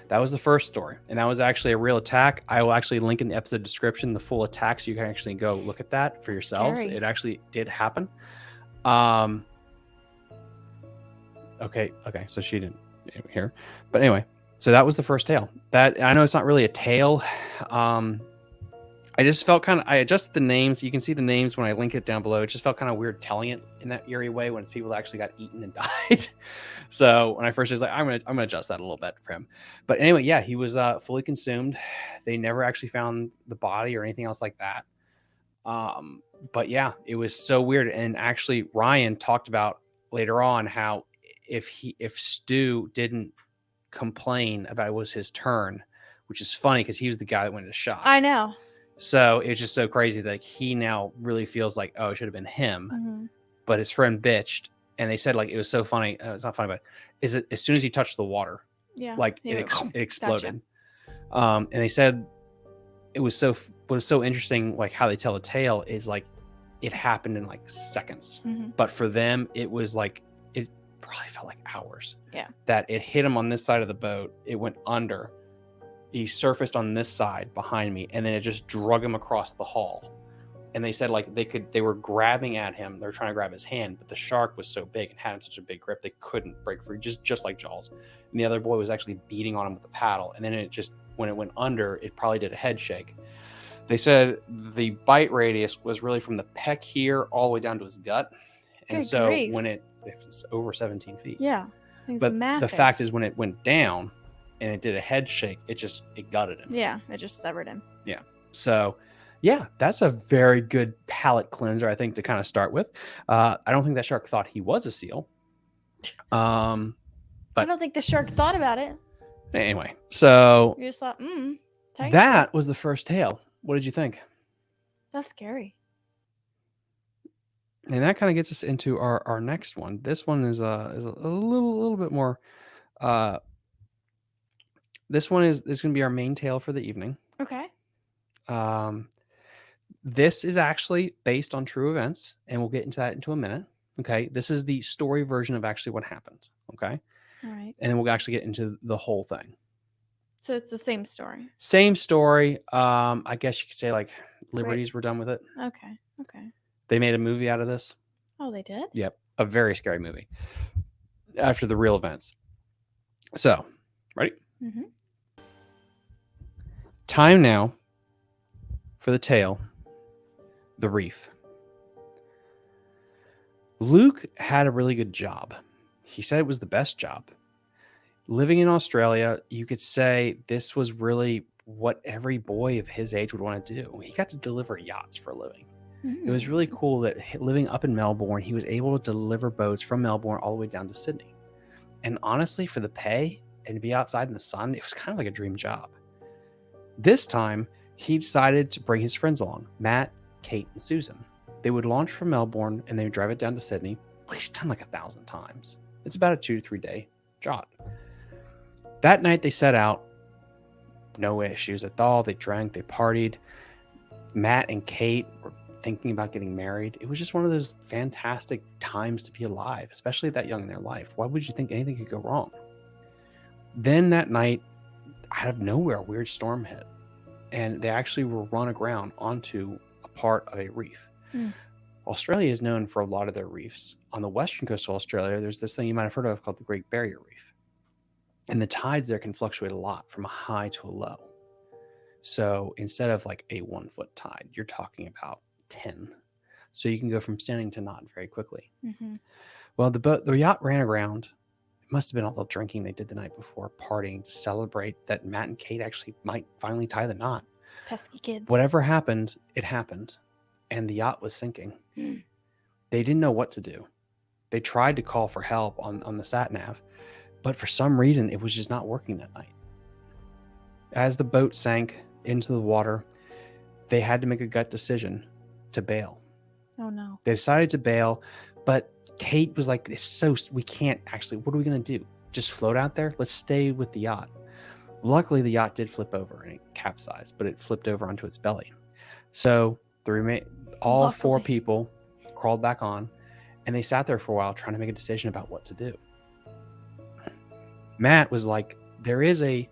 That was the first story. And that was actually a real attack. I will actually link in the episode description the full attack so you can actually go look at that for yourselves.
Scary.
It actually did happen. Um Okay, okay. So she didn't here. But anyway, so that was the first tale. That I know it's not really a tale. Um I just felt kind of I adjusted the names. You can see the names when I link it down below. It just felt kind of weird telling it in that eerie way when it's people that actually got eaten and died. so when I first was like, I'm gonna I'm gonna adjust that a little bit for him. But anyway, yeah, he was uh, fully consumed. They never actually found the body or anything else like that. Um, but yeah, it was so weird. And actually, Ryan talked about later on how if he if Stu didn't complain about it was his turn, which is funny because he was the guy that went to shot.
I know.
So it's just so crazy that like, he now really feels like, oh, it should have been him.
Mhm.
But his friend bitched, and they said like it was so funny. Uh, it's not funny, but is it as soon as he touched the water,
Yeah.
like
he
it, ex- it exploded. Um, and they said it was so what was so interesting, like how they tell the tale is like it happened in like seconds,
Mhm.
but for them it was like probably felt like hours.
Yeah.
That it hit him on this side of the boat, it went under. He surfaced on this side behind me, and then it just drug him across the hall. And they said like they could they were grabbing at him, they were trying to grab his hand, but the shark was so big and had such a big grip they couldn't break free, just just like Jaws. And the other boy was actually beating on him with the paddle, and then it just when it went under, it probably did a head shake. They said the bite radius was really from the peck here all the way down to his gut, and
Good
so
grief.
when it it was over 17 feet.
Yeah.
But
massive.
the fact is, when it went down and it did a head shake, it just it gutted him.
Yeah, it just severed him. Yeah.
So, yeah, that's a very good palate cleanser, I think, to kind of start with. Uh, I don't think that shark thought he was a seal. Um,
I don't think the shark thought about it.
anyway, so
You just thought, mm,
that was the first tale. What did you think?
That's scary.
And that kind of gets us into our, our next one. This one is uh is a, a little little bit more. Uh, this one is is going to be our main tale for the evening.
Okay.
Um, this is actually based on true events, and we'll get into that into a minute. Okay, this is the story version of actually what happened. Okay,
All right.
and then we'll actually get into the whole thing.
So it's the same story.
Same story. Um, I guess you could say like liberties were done with it.
Okay. Okay.
They made a movie out of this.
Oh, they did?
Yep, a very scary movie after the real events. So, ready?
Mm-hmm.
Time now for the tale The Reef. Luke had a really good job. He said it was the best job. Living in Australia, you could say this was really what every boy of his age would want to do. He got to deliver yachts for a living. It was really mm. cool that living up in Melbourne, he was able to deliver boats from Melbourne all the way down to Sydney. And honestly, for the pay and to be outside in the sun, it was kind of like a dream job. This time, he decided to bring his friends along Matt, Kate, and Susan. They would launch from Melbourne and they would drive it down to Sydney. Well, he's done like a thousand times. It's about a two to three day job. That night, they set out. No issues at all. They drank, they partied. Matt and Kate were thinking about getting married. It was just one of those fantastic times to be alive, especially that young in their life. Why would you think anything could go wrong? Then that night, out of nowhere, a weird storm hit, and they actually were run aground onto a part of a reef.
Hmm.
Australia is known for a lot of their reefs. On the western coast of Australia, there's this thing you might have heard of called the Great Barrier Reef. And the tides there can fluctuate a lot from a high to a low. So instead of like a one foot tide, you're talking about 10. So you can go from standing to not very quickly.
Mhm.
Well, the boat, the yacht ran aground. It must have been all the drinking they did the night before, partying to celebrate that Matt and Kate actually might finally tie the knot.
Pesky kids.
Whatever happened, it happened, and the yacht was sinking.
Mm.
they didn't know what to do. They tried to call for help on, on the sat nav, but for some reason, it was just not working that night. As the boat sank into the water, they had to make a gut decision to bail.
Oh no.
They decided to bail, but Kate was like, "It's so we can't actually. What are we gonna do? Just float out there? Let's stay with the yacht." Luckily, the yacht did flip over and it capsized, but it flipped over onto its belly. So the remain all four people crawled back on, and they sat there for a while trying to make a decision about what to do. Matt was like, "There is a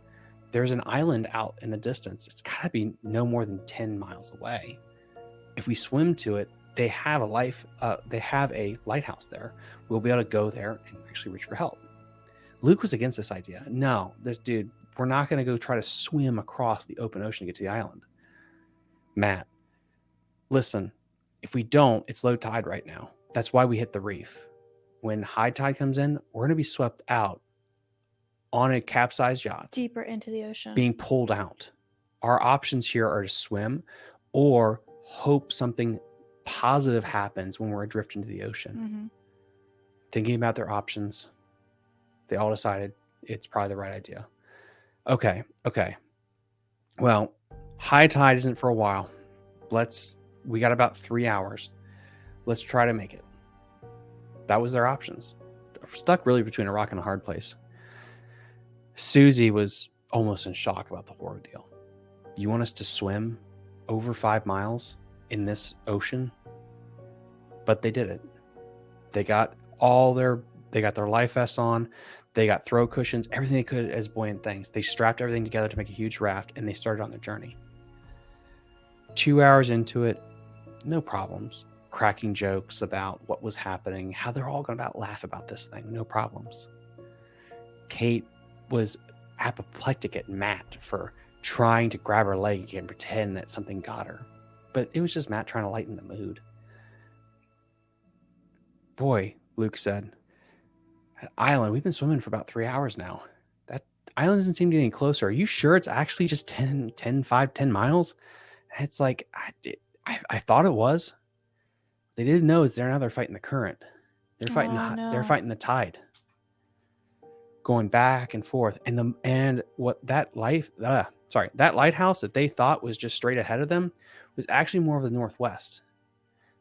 there's an island out in the distance. It's got to be no more than ten miles away. If we swim to it, they have a life uh, they have a lighthouse there. We'll be able to go there and actually reach for help. Luke was against this idea. No this dude we're not going to go try to swim across the open ocean to get to the island. Matt listen if we don't it's low tide right now. That's why we hit the reef. When high tide comes in we're going to be swept out on a capsized yacht
Deeper into the ocean.
being pulled out. Our options here are to swim or hope something positive happens when we're adrift into the ocean.
hmm
Thinking about their options, they all decided it's probably the right idea. Okay, okay. Well, high tide isn't for a while. Let's, we got about three hours. Let's try to make it. That was their options. Stuck really between a rock and a hard place. Susie was almost in shock about the horror deal. You want us to swim over five miles in this ocean? But they did it. They got all their they got their life vests on, they got throw cushions, everything they could as buoyant things. They strapped everything together to make a huge raft and they started on their journey. Two hours into it, no problems. Cracking jokes about what was happening, how they're all going to about laugh about this thing, no problems. Kate was apoplectic at Matt for trying to grab her leg and pretend that something got her. But it was just Matt trying to lighten the mood. Boy, Luke said, that island, we've been swimming for about three hours now. That island doesn't seem to get any closer. Are you sure it's actually just 10, 10, 5, 10 miles? It's like, I, did, I, I thought it was. They didn't know is they're now they're fighting the current. They're fighting,
Oh,
hi-
no.
they're fighting the tide going back and forth and the and what that life uh, sorry that lighthouse that they thought was just straight ahead of them was actually more of the northwest.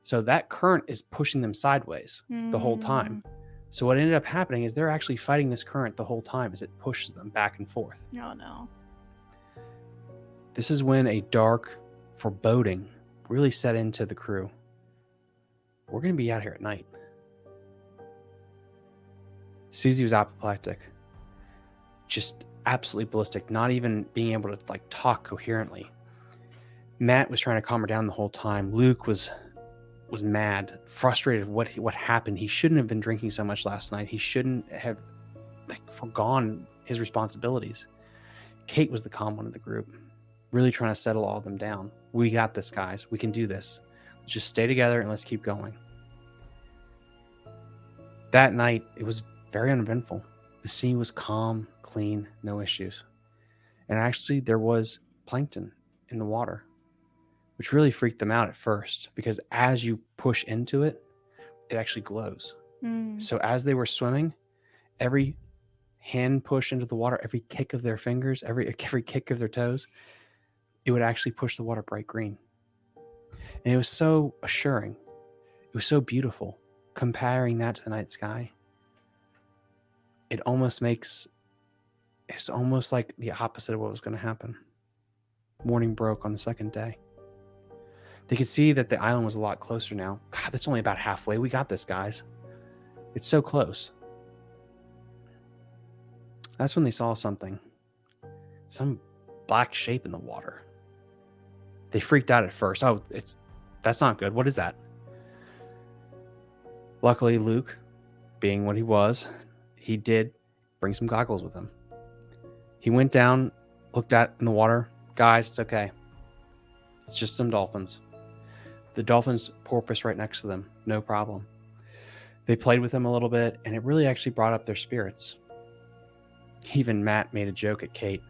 So that current is pushing them sideways the whole time. So what ended up happening is they're actually fighting this current the whole time as it pushes them back and forth.
Mm. Oh no.
this is when a dark foreboding really set into the crew. We're going to be out here at night. Susie was apoplectic. Just absolutely ballistic, not even being able to like talk coherently. Matt was trying to calm her down the whole time. Luke was was mad, frustrated what what happened. He shouldn't have been drinking so much last night. He shouldn't have like forgone his responsibilities. Kate was the calm one of the group, really trying to settle all of them down. We got this, guys. We can do this. Let's just stay together and let's keep going. That night, it was very uneventful. The sea was calm, clean, no issues. And actually, there was plankton in the water, which really freaked them out at first because as you push into it, it actually glows.
Mm.
So as they were swimming, every hand push into the water, every kick of their fingers, every every kick of their toes, it would actually push the water bright green. And it was so assuring. It was so beautiful. Comparing that to the night sky, it almost makes it's almost like the opposite of what was going to happen. Morning broke on the second day. They could see that the island was a lot closer now. God, that's only about halfway. We got this, guys. It's so close. That's when they saw something. Some black shape in the water. They freaked out at first. Oh, it's that's not good. What is that? Luckily, Luke, being what he was, he did bring some goggles with him. He went down, looked at in the water. Guys, it's okay. It's just some dolphins. The dolphins porpoise right next to them, no problem. They played with them a little bit, and it really actually brought up their spirits. Even Matt made a joke at Kate.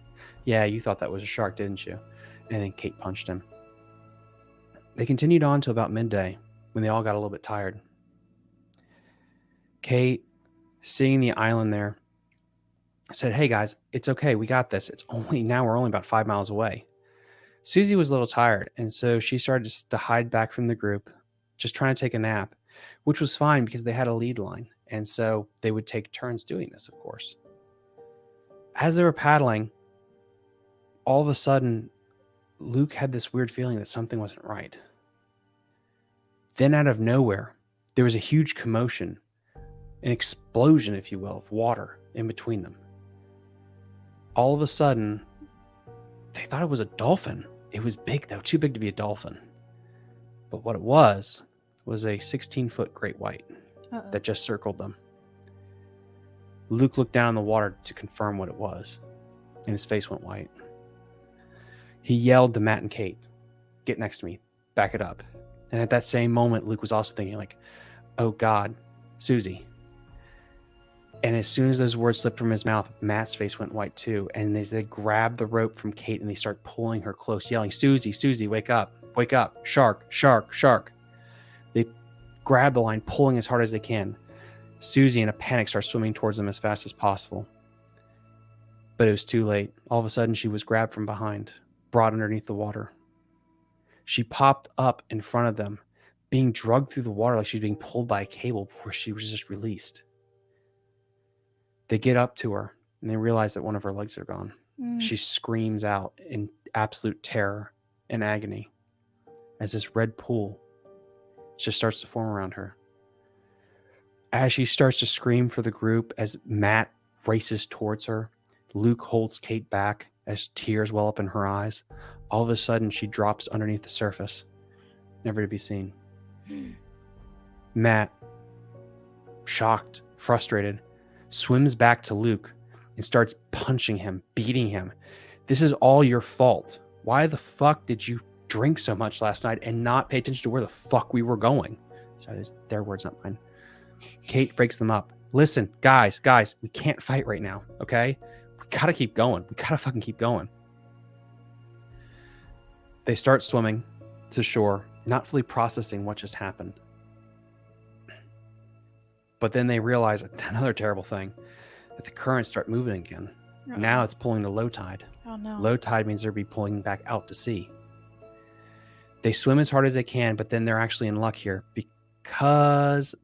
Yeah, you thought that was a shark, didn't you? And then Kate punched him. They continued on till about midday when they all got a little bit tired. Kate, seeing the island there, said, Hey guys, it's okay. We got this. It's only now we're only about five miles away. Susie was a little tired, and so she started to hide back from the group, just trying to take a nap, which was fine because they had a lead line. And so they would take turns doing this, of course. As they were paddling, all of a sudden, Luke had this weird feeling that something wasn't right. Then, out of nowhere, there was a huge commotion, an explosion, if you will, of water in between them. All of a sudden, they thought it was a dolphin. It was big, though, too big to be a dolphin. But what it was, was a 16 foot great white
Uh-oh.
that just circled them. Luke looked down in the water to confirm what it was, and his face went white. He yelled to Matt and Kate, Get next to me, back it up. And at that same moment, Luke was also thinking, like, oh God, Susie. And as soon as those words slipped from his mouth, Matt's face went white too. And as they grab the rope from Kate and they start pulling her close, yelling, Susie, Susie, wake up, wake up, shark, shark, shark. They grab the line, pulling as hard as they can. Susie, in a panic, starts swimming towards them as fast as possible. But it was too late. All of a sudden, she was grabbed from behind, brought underneath the water. She popped up in front of them, being drugged through the water like she was being pulled by a cable before she was just released. They get up to her and they realize that one of her legs are gone.
Mm.
She screams out in absolute terror and agony as this red pool just starts to form around her. As she starts to scream for the group, as Matt races towards her, Luke holds Kate back as tears well up in her eyes. All of a sudden, she drops underneath the surface, never to be seen. Matt, shocked, frustrated, swims back to Luke and starts punching him, beating him. This is all your fault. Why the fuck did you drink so much last night and not pay attention to where the fuck we were going? Sorry, their words, not mine. Kate breaks them up. Listen, guys, guys, we can't fight right now, okay? We gotta keep going. We gotta fucking keep going. They start swimming to shore, not fully processing what just happened. But then they realize another terrible thing that the currents start moving again.
Uh-oh.
Now it's pulling to low tide.
Oh no.
Low tide means they'll be pulling back out to sea. They swim as hard as they can, but then they're actually in luck here because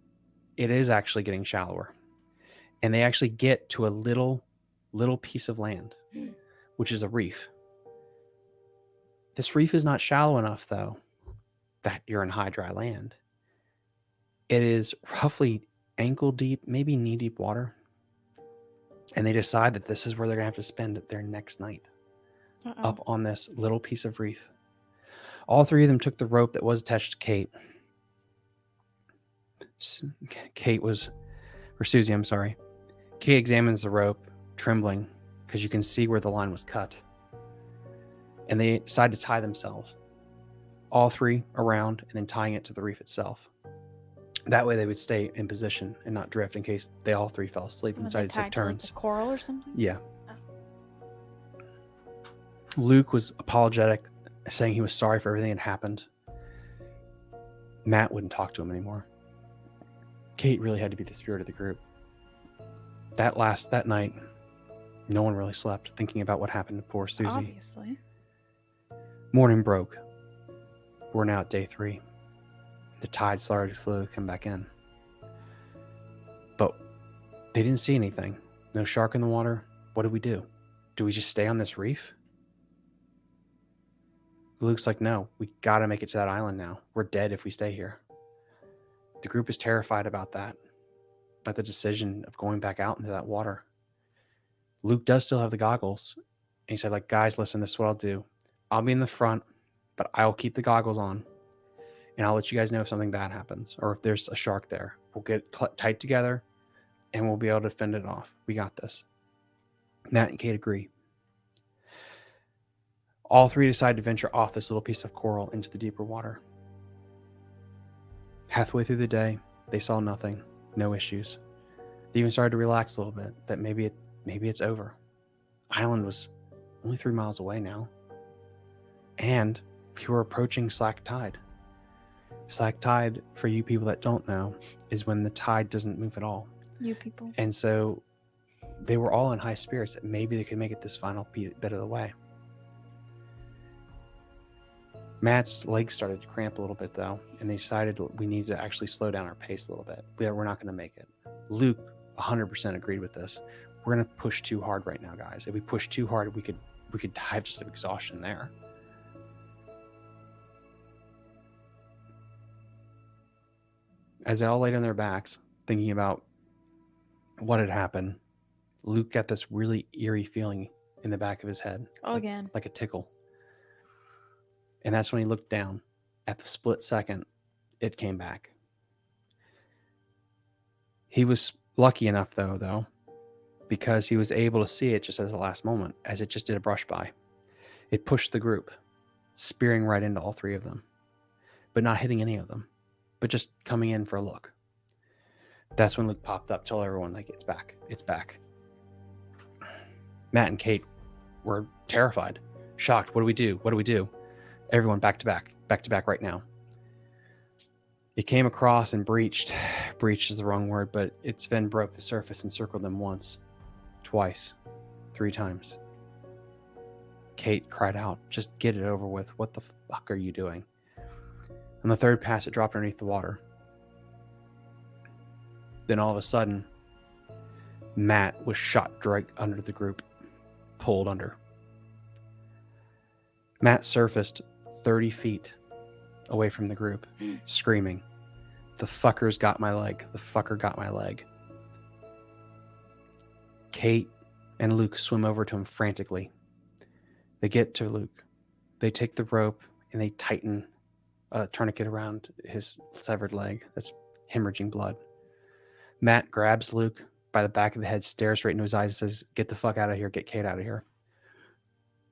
it is actually getting shallower. And they actually get to a little, little piece of land,
Mm.
which is a reef. This reef is not shallow enough, though, that you're in high, dry land. It is roughly ankle deep, maybe knee deep water. And they decide that this is where they're going to have to spend their next night
Uh-oh.
up on this little piece of reef. All three of them took the rope that was attached to Kate. Kate was, or Susie, I'm sorry. Kate examines the rope, trembling, because you can see where the line was cut. And they decide to tie themselves, all three around, and then tying it to the reef itself. That way they would stay in position and not drift in case they all three fell asleep and decided to take
to, like,
turns.
coral or something?
Yeah. Oh. Luke was apologetic, saying he was sorry for everything that happened. Matt wouldn't talk to him anymore. Kate really had to be the spirit of the group. That last that night, no one really slept, thinking about what happened to poor Susie.
Obviously.
Morning broke. We're now at day three. The tide started to slowly come back in. But they didn't see anything. No shark in the water. What do we do? Do we just stay on this reef? Luke's like, no, we gotta make it to that island now. We're dead if we stay here. The group is terrified about that, about the decision of going back out into that water. Luke does still have the goggles. And he said, like, guys, listen, this is what I'll do. I'll be in the front, but I'll keep the goggles on. And I'll let you guys know if something bad happens or if there's a shark there. We'll get tight together and we'll be able to fend it off. We got this. Matt and Kate agree. All three decide to venture off this little piece of coral into the deeper water. Halfway through the day, they saw nothing, no issues. They even started to relax a little bit that maybe it maybe it's over. Island was only three miles away now. And we were approaching slack tide. Slack tide, for you people that don't know, is when the tide doesn't move at all.
You people.
And so they were all in high spirits that maybe they could make it this final bit of the way. Matt's legs started to cramp a little bit though, and they decided we need to actually slow down our pace a little bit. We- We're not going to make it. Luke 100% agreed with this. We're going to push too hard right now, guys. If we push too hard, we could we could die just of exhaustion there. As they all laid on their backs, thinking about what had happened, Luke got this really eerie feeling in the back of his head,
Oh,
like,
again.
like a tickle. And that's when he looked down. At the split second, it came back. He was lucky enough, though, though, because he was able to see it just at the last moment, as it just did a brush by. It pushed the group, spearing right into all three of them, but not hitting any of them, but just coming in for a look. That's when Luke popped up, told everyone, like, it's back, it's back. Matt and Kate were terrified, shocked. What do we do? What do we do? Everyone back to back, back to back right now. It came across and breached. Breached is the wrong word, but its fin broke the surface and circled them once, twice, three times. Kate cried out, Just get it over with. What the fuck are you doing? On the third pass, it dropped underneath the water. Then all of a sudden, Matt was shot right under the group, pulled under. Matt surfaced 30 feet away from the group, hmm. screaming, The fucker's got my leg. The fucker got my leg. Kate and Luke swim over to him frantically. They get to Luke. They take the rope and they tighten a tourniquet around his severed leg that's hemorrhaging blood. Matt grabs Luke by the back of the head, stares straight into his eyes, and says, Get the fuck out of here. Get Kate out of here.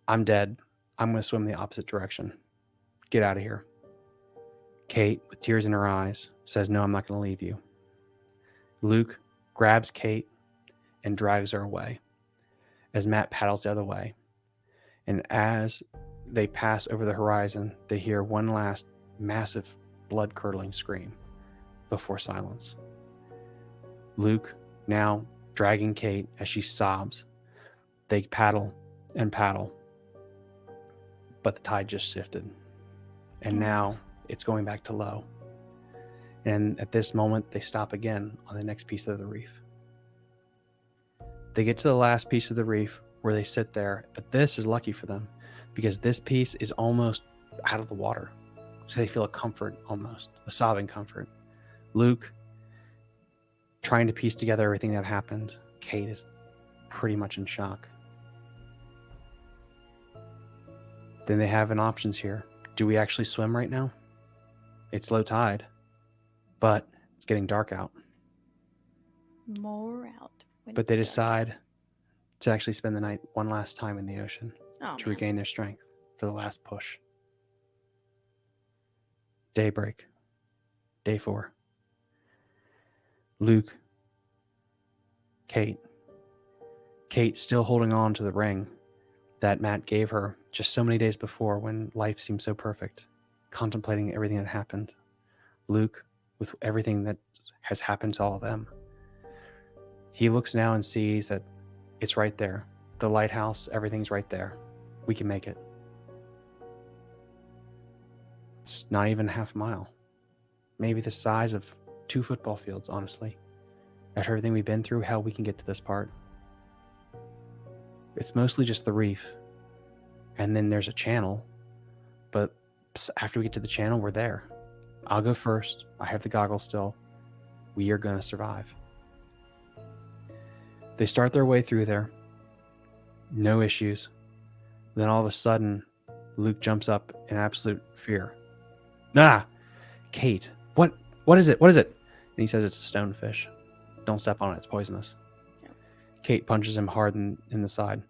I'm dead. I'm going to swim the opposite direction. Get out of here. Kate, with tears in her eyes, says, No, I'm not going to leave you. Luke grabs Kate and drags her away as Matt paddles the other way. And as they pass over the horizon, they hear one last massive, blood curdling scream before silence. Luke now dragging Kate as she sobs. They paddle and paddle, but the tide just shifted. And mm. now it's going back to low. And at this moment, they stop again on the next piece of the reef. They get to the last piece of the reef where they sit there, but this is lucky for them because this piece is almost out of the water. So they feel a comfort almost, a sobbing comfort. Luke trying to piece together everything that happened. Kate is pretty much in shock. Then they have an options here. Do we actually swim right now? It's low tide, but it's getting dark out.
More out.
But they
dark.
decide to actually spend the night one last time in the ocean
Oh,
to
man.
regain their strength for the last push. Daybreak. Day four. Luke. Kate. Kate still holding on to the ring that Matt gave her just so many days before when life seemed so perfect, contemplating everything that happened. Luke, with everything that has happened to all of them. He looks now and sees that it's right there. The lighthouse, everything's right there. We can make it. It's not even half a mile. Maybe the size of two football fields, honestly. After everything we've been through, how we can get to this part. It's mostly just the reef. And then there's a channel. But after we get to the channel, we're there. I'll go first. I have the goggles still. We are going to survive. They start their way through there. No issues. Then all of a sudden, Luke jumps up in absolute fear. Nah, Kate, what? What is it? What is it? And he says it's a stonefish. Don't step on it, it's poisonous. Kate punches him hard in, in the side.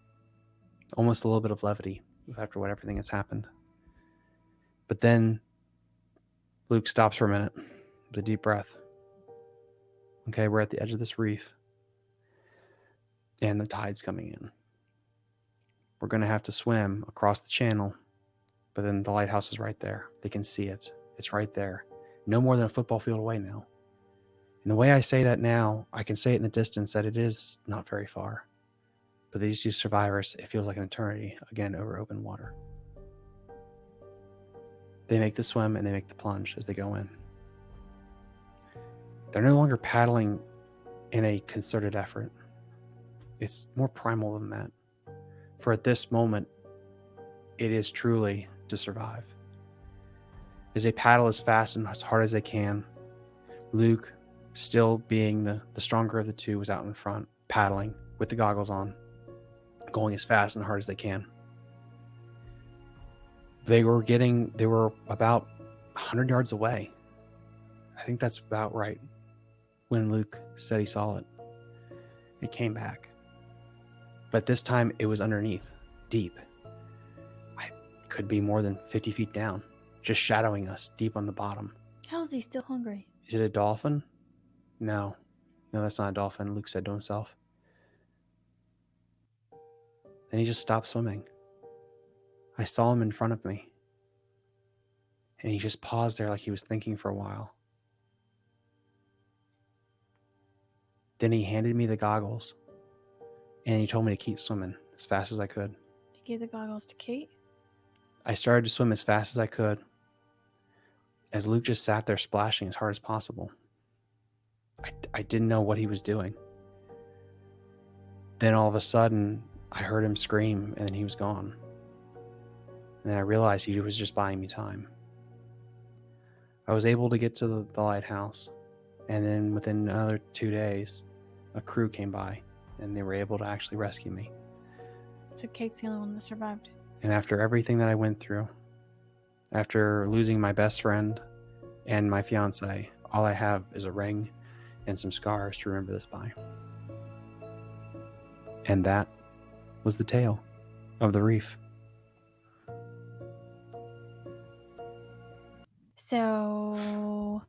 Almost a little bit of levity after what everything that's happened. But then Luke stops for a minute with a deep breath. Okay, we're at the edge of this reef. And the tide's coming in. We're going to have to swim across the channel. But then the lighthouse is right there. They can see it. It's right there. No more than a football field away now. And the way I say that now, I can say it in the distance that it is not very far. But these two survivors, it feels like an eternity, again, over open water. They make the swim and they make the plunge as they go in. They're no longer paddling in a concerted effort. It's more primal than that. For at this moment, it is truly to survive. As they paddle as fast and as hard as they can, Luke, still being the, the stronger of the two, was out in front, paddling with the goggles on, going as fast and hard as they can. They were getting, they were about 100 yards away. I think that's about right when Luke said he saw it. It came back. But this time it was underneath, deep. Could be more than 50 feet down, just shadowing us deep on the bottom.
How is he still hungry?
Is it a dolphin? No. No, that's not a dolphin, Luke said to himself. Then he just stopped swimming. I saw him in front of me. And he just paused there like he was thinking for a while. Then he handed me the goggles and he told me to keep swimming as fast as I could.
He gave the goggles to Kate.
I started to swim as fast as I could as Luke just sat there splashing as hard as possible. I, I didn't know what he was doing. Then all of a sudden, I heard him scream and then he was gone. And then I realized he was just buying me time. I was able to get to the, the lighthouse, and then within another two days, a crew came by and they were able to actually rescue me.
So Kate's the only one that survived.
And after everything that I went through, after losing my best friend and my fiance, all I have is a ring and some scars to remember this by. And that was the tale of the reef.
So,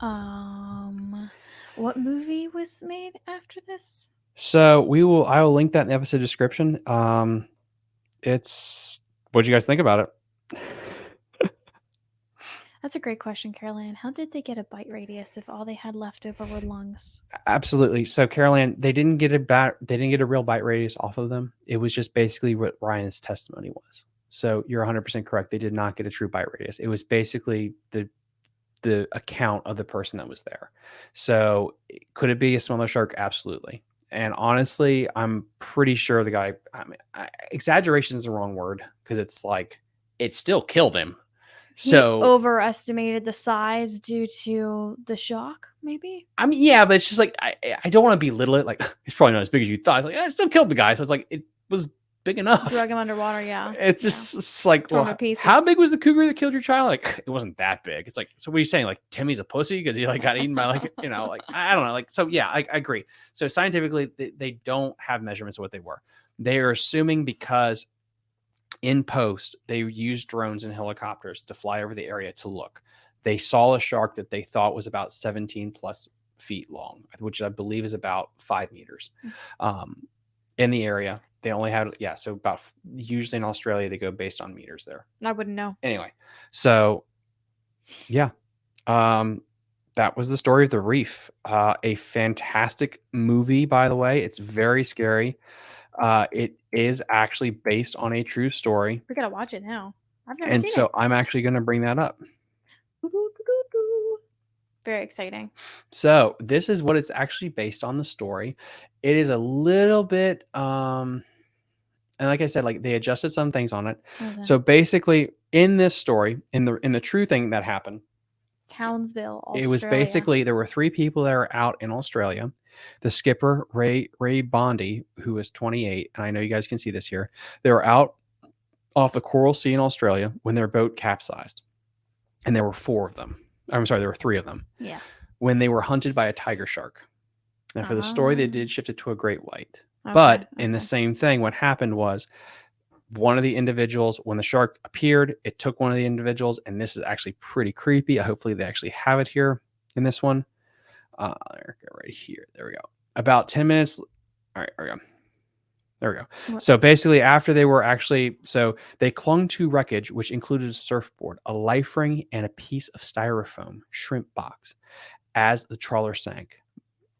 um, what movie was made after this?
So we will I will link that in the episode description. Um it's what'd you guys think about it?
That's a great question, Caroline. How did they get a bite radius if all they had left over were lungs?
Absolutely. So Caroline, they didn't get a bat they didn't get a real bite radius off of them. It was just basically what Ryan's testimony was. So you're 100% correct. They did not get a true bite radius. It was basically the the account of the person that was there. So could it be a smaller shark? Absolutely. And honestly, I'm pretty sure the guy. I mean, exaggeration is the wrong word because it's like it still killed him.
He
So
overestimated the size due to the shock, maybe?
I mean, yeah, but it's just like I I don't want to belittle it. Like it's probably not as big as you thought. It's like "Yeah, it still killed the guy. So it's like it was big enough.
Drug him underwater, yeah.
It's
yeah.
just it's like, well, how big was the cougar that killed your child? Like, it wasn't that big. It's like, so what are you saying? Like, Timmy's a pussy because he like got eaten by like, you know, like I I don't know. Like, so yeah, I, I agree. So scientifically, they, they don't have measurements of what they were. They are assuming because in post they used drones and helicopters to fly over the area to look. They saw a shark that they thought was about 17 plus feet long, which I believe is about five meters. Um, in the area, they only had yeah, so about usually in Australia they go based on meters there.
I wouldn't know.
Anyway, so yeah, um, that was the story of the reef. Uh, a fantastic movie, by the way. It's very scary. Uh, it is actually based on a true story,
We gotta watch it now. I've never
and
seen
so
it.
I'm actually going to bring that up.
Very exciting.
So this is what it's actually based on the story. It is a little bit um and like I said like they adjusted some things on it.
It?
So basically in this story in the in the true thing that happened,
Townsville, Australia.
it was basically there were three people that were out in Australia. The skipper Ray Ray Boundy who was 28 and I know you guys can see this here. They were out off the Coral Sea in Australia when their boat capsized. And there were four of them. I'm sorry, there were three of them.
Yeah.
when they were hunted by a tiger shark. And for the story, they
Ah.
did shift it to a great white. But
Okay,
in the same thing, what happened was one of the individuals, when the shark appeared, it took one of the individuals, and this is actually pretty creepy. Hopefully, they actually have it here in this one. Uh, there we go, right here. There we go. About 10 minutes. All right, there we go. There we go.
What-
So basically, after they were actually, so they clung to wreckage, which included a surfboard, a life ring, and a piece of styrofoam shrimp box as the trawler sank.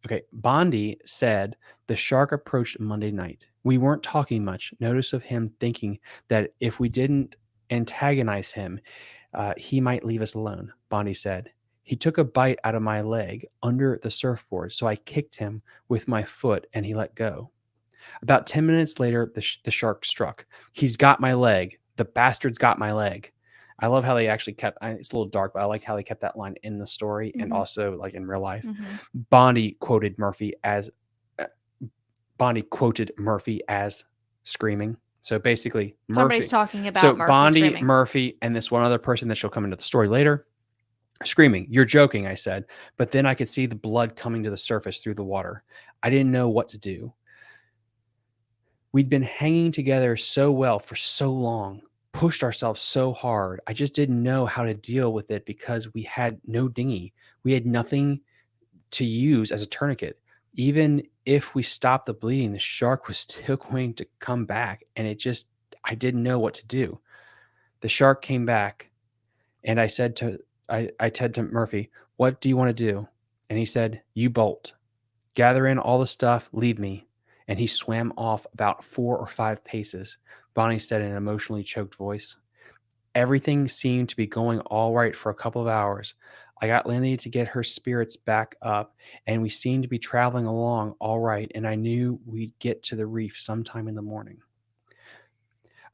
Okay, Boundy said the shark approached Monday night. We weren't talking much. Notice of him thinking that if we didn't antagonize him, uh, he might leave us alone. Boundy said. He took a bite out of my leg under the surfboard, so I kicked him with my foot and he let go. About 10 minutes later, the, sh- the shark struck. He's got my leg. The bastard's got my leg. I love how they actually kept it's a little dark, but I like how they kept that line in the story and
Mhm.
also like in real life.
Mhm.
Boundy quoted Murphy as Boundy quoted Murphy as screaming. So basically, Murphy.
Somebody's talking about
so
Murphy
Boundy,
screaming.
Murphy, and this one other person that she'll come into the story later, screaming. You're joking, I said. But then I could see the blood coming to the surface through the water. I didn't know what to do. We'd been hanging together so well for so long, pushed ourselves so hard. I just didn't know how to deal with it because we had no dinghy. We had nothing to use as a tourniquet. Even if we stopped the bleeding, the shark was still going to come back. And it just, I didn't know what to do. The shark came back and I said to, I, I said to Murphy, what do you want to do? And he said, you bolt, gather in all the stuff, leave me. And he swam off about four or five paces. Boundy said in an emotionally choked voice. Everything seemed to be going all right for a couple of hours. I got Lindy to get her spirits back up, and we seemed to be traveling along all right. And I knew we'd get to the reef sometime in the morning.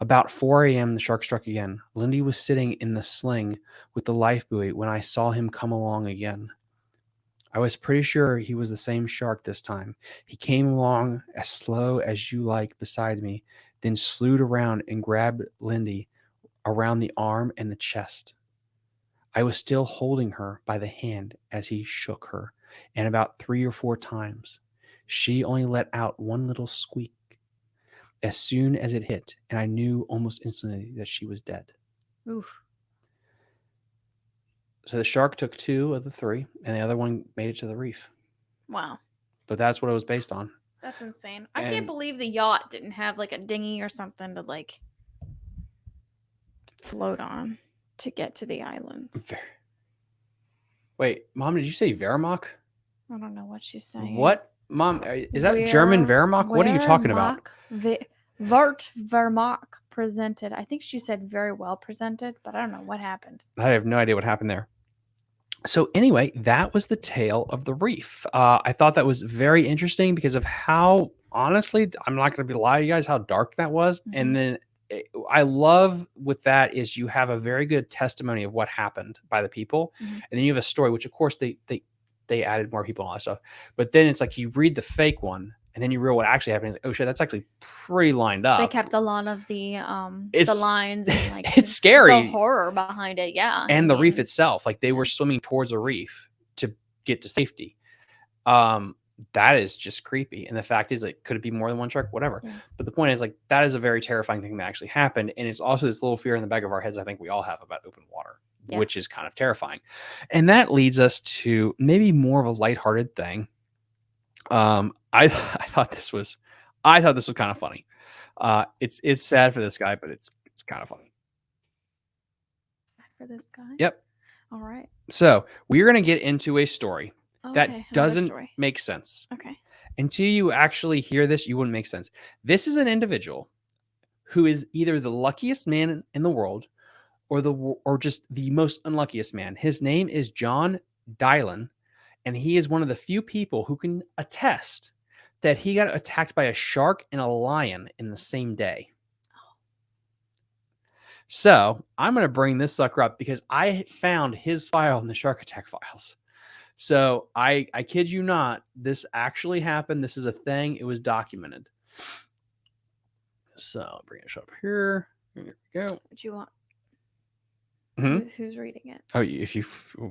About 4 a.m., the shark struck again. Lindy was sitting in the sling with the life buoy when I saw him come along again. I was pretty sure he was the same shark this time. He came along as slow as you like beside me, then slewed around and grabbed Lindy around the arm and the chest. I was still holding her by the hand as he shook her, and about three or four times. She only let out one little squeak as soon as it hit, and I knew almost instantly that she was dead.
Oof.
So the shark took two of the three, and the other one made it to the reef.
Wow.
But that's what it was based on.
That's insane. I
And-
can't believe the yacht didn't have like a dinghy or something to like float on to get to the island.
Ver- Wait, mom, did you say Wehrmacht?
I don't know what she's saying.
What, mom? Is that German
Where-
Wehrmacht? What are you talking about?
Wehrmacht- Vi- Vert Vermacht presented. I think she said very well presented, but I don't know what happened.
I have no idea what happened there. So anyway, that was the tale of the reef. Uh, I thought that was very interesting because of how honestly, I'm not going to be lie to you guys how dark that was.
Mhm.
And then it- I love with that is you have a very good testimony of what happened by the people,
Mhm.
and then you have a story, which of course they they they added more people and all that stuff. But then it's like you read the fake one, and then you realize what actually happened. It's like, oh shit, that's actually pretty lined up.
They kept a lot of the um
it's, the
lines and like
it's scary.
the horror behind it. Yeah,
and
I
the reef itself like they were swimming towards a reef to get to safety um that is just creepy and the fact is like could it be more than one shark whatever
Yeah.
but the point is like that is a very terrifying thing that actually happened and it's also this little fear in the back of our heads i think we all have about open water
Yeah.
which is kind of terrifying and that leads us to maybe more of a lighthearted thing um i i thought this was i thought this was kind of funny uh it's it's sad for this guy but it's it's kind of funny
for this guy.
yep
All right.
so we're going to get into a story Oh,
okay,
that doesn't make sense.
Okay.
Until you actually hear this, you wouldn't make sense. This is an individual who is either the luckiest man in- in the world or the or just the most unluckiest man. His name is John Dylan, and he is one of the few people who can attest that he got attacked by a shark and a lion in the same day. So I'm going to bring this sucker up because I found his file in the shark attack files. So I I kid you not, this actually happened. This is a thing. It was documented. So I'll bring it up here. Here we go.
What you want?
Mhm.
Who- Who's reading it?
Oh, if you,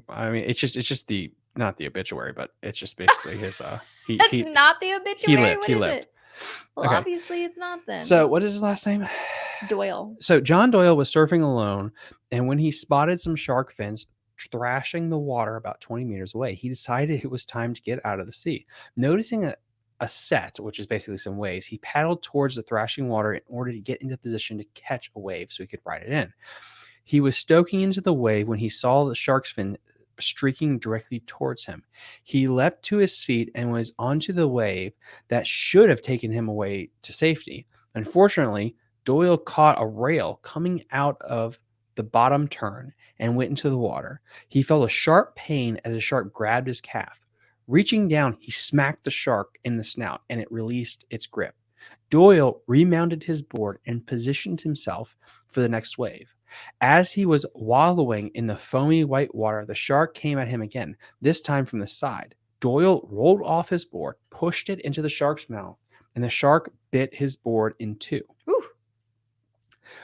I mean, it's just it's just the not the obituary, but it's just basically his. Uh, he,
That's
he
not the obituary.
He lived,
What
he
is
lived.
it? Well,
Okay.
obviously it's not then.
So what is his last name?
Doyle.
So John Doyle was surfing alone, and when he spotted some shark fins thrashing the water about 20 meters away, he decided it was time to get out of the sea. Noticing a, a set, which is basically some waves, he paddled towards the thrashing water in order to get into position to catch a wave so he could ride it in. He was stoking into the wave when he saw the shark's fin streaking directly towards him. He leapt to his feet and was onto the wave that should have taken him away to safety. Unfortunately, Doyle caught a rail coming out of the bottom turn and went into the water. He felt a sharp pain as a shark grabbed his calf. Reaching down, he smacked the shark in the snout and it released its grip. Doyle remounted his board and positioned himself for the next wave. As he was wallowing in the foamy white water, the shark came at him again, this time from the side. Doyle rolled off his board, pushed it into the shark's mouth, and the shark bit his board in two.
Whew.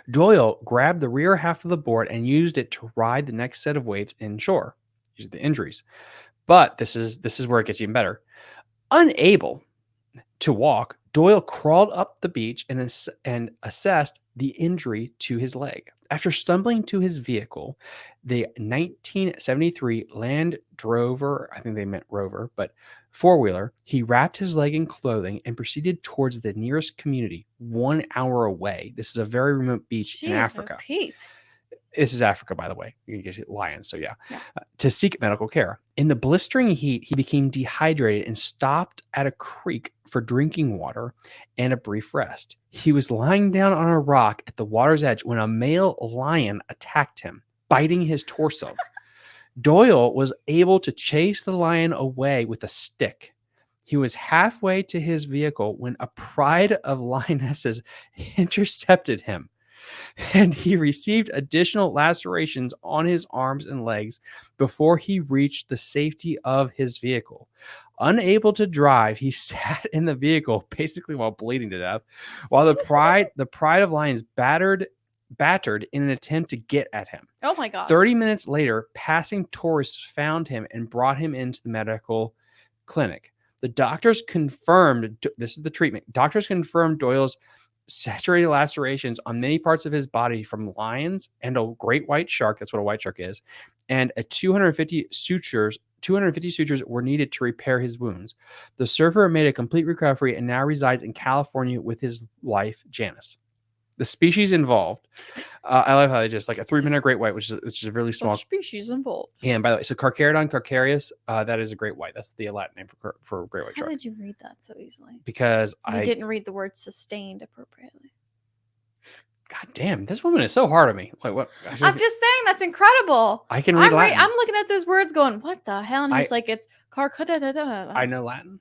Doyle grabbed the rear half of the board and used it to ride the next set of waves inshore. These are the injuries. But this is this is where it gets even better. Unable to walk, Doyle crawled up the beach and, ass- and assessed the injury to his leg. After stumbling to his vehicle, the 1973 Land Rover, I think they meant Rover, but four wheeler, he wrapped his leg in clothing and proceeded towards the nearest community one hour away. This is a very remote beach in Africa.
Pete.
This is Africa, by the way. You can get lions, so yeah.
Yeah.
Uh, to seek medical care. In the blistering heat, he became dehydrated and stopped at a creek for drinking water and a brief rest. He was lying down on a rock at the water's edge when a male lion attacked him, biting his torso. Doyle was able to chase the lion away with a stick. He was halfway to his vehicle when a pride of lionesses intercepted him and he received additional lacerations on his arms and legs before he reached the safety of his vehicle. Unable to drive, he sat in the vehicle basically while bleeding to death, while the pride the pride of lions battered battered in an attempt to get at him.
Oh my gosh.
30 minutes later, passing tourists found him and brought him into the medical clinic. The doctors confirmed this is the treatment. Doctors confirmed Doyle's saturated lacerations on many parts of his body from lions and a great white shark. That's what a white shark is. And a 250 sutures. 250 sutures were needed to repair his wounds. The surfer made a complete recovery and now resides in California with his wife, Janice. The species involved, uh, I love how they just like a three minute great white, which is which is a really
The
small
species involved.
and by the way, so Carcharodon carcharias, uh, that is a great white. That's the Latin name for for great white
How
shark.
did you read that so easily?
Because
You
I,
didn't read the word sustained appropriately.
God damn, this woman is so hard on me. Wait, what? I,
I'm just saying that's incredible.
I can read
I'm,
Latin.
I'm looking at those words going, what the hell? And
I-
he's like, it's car.
I know Latin.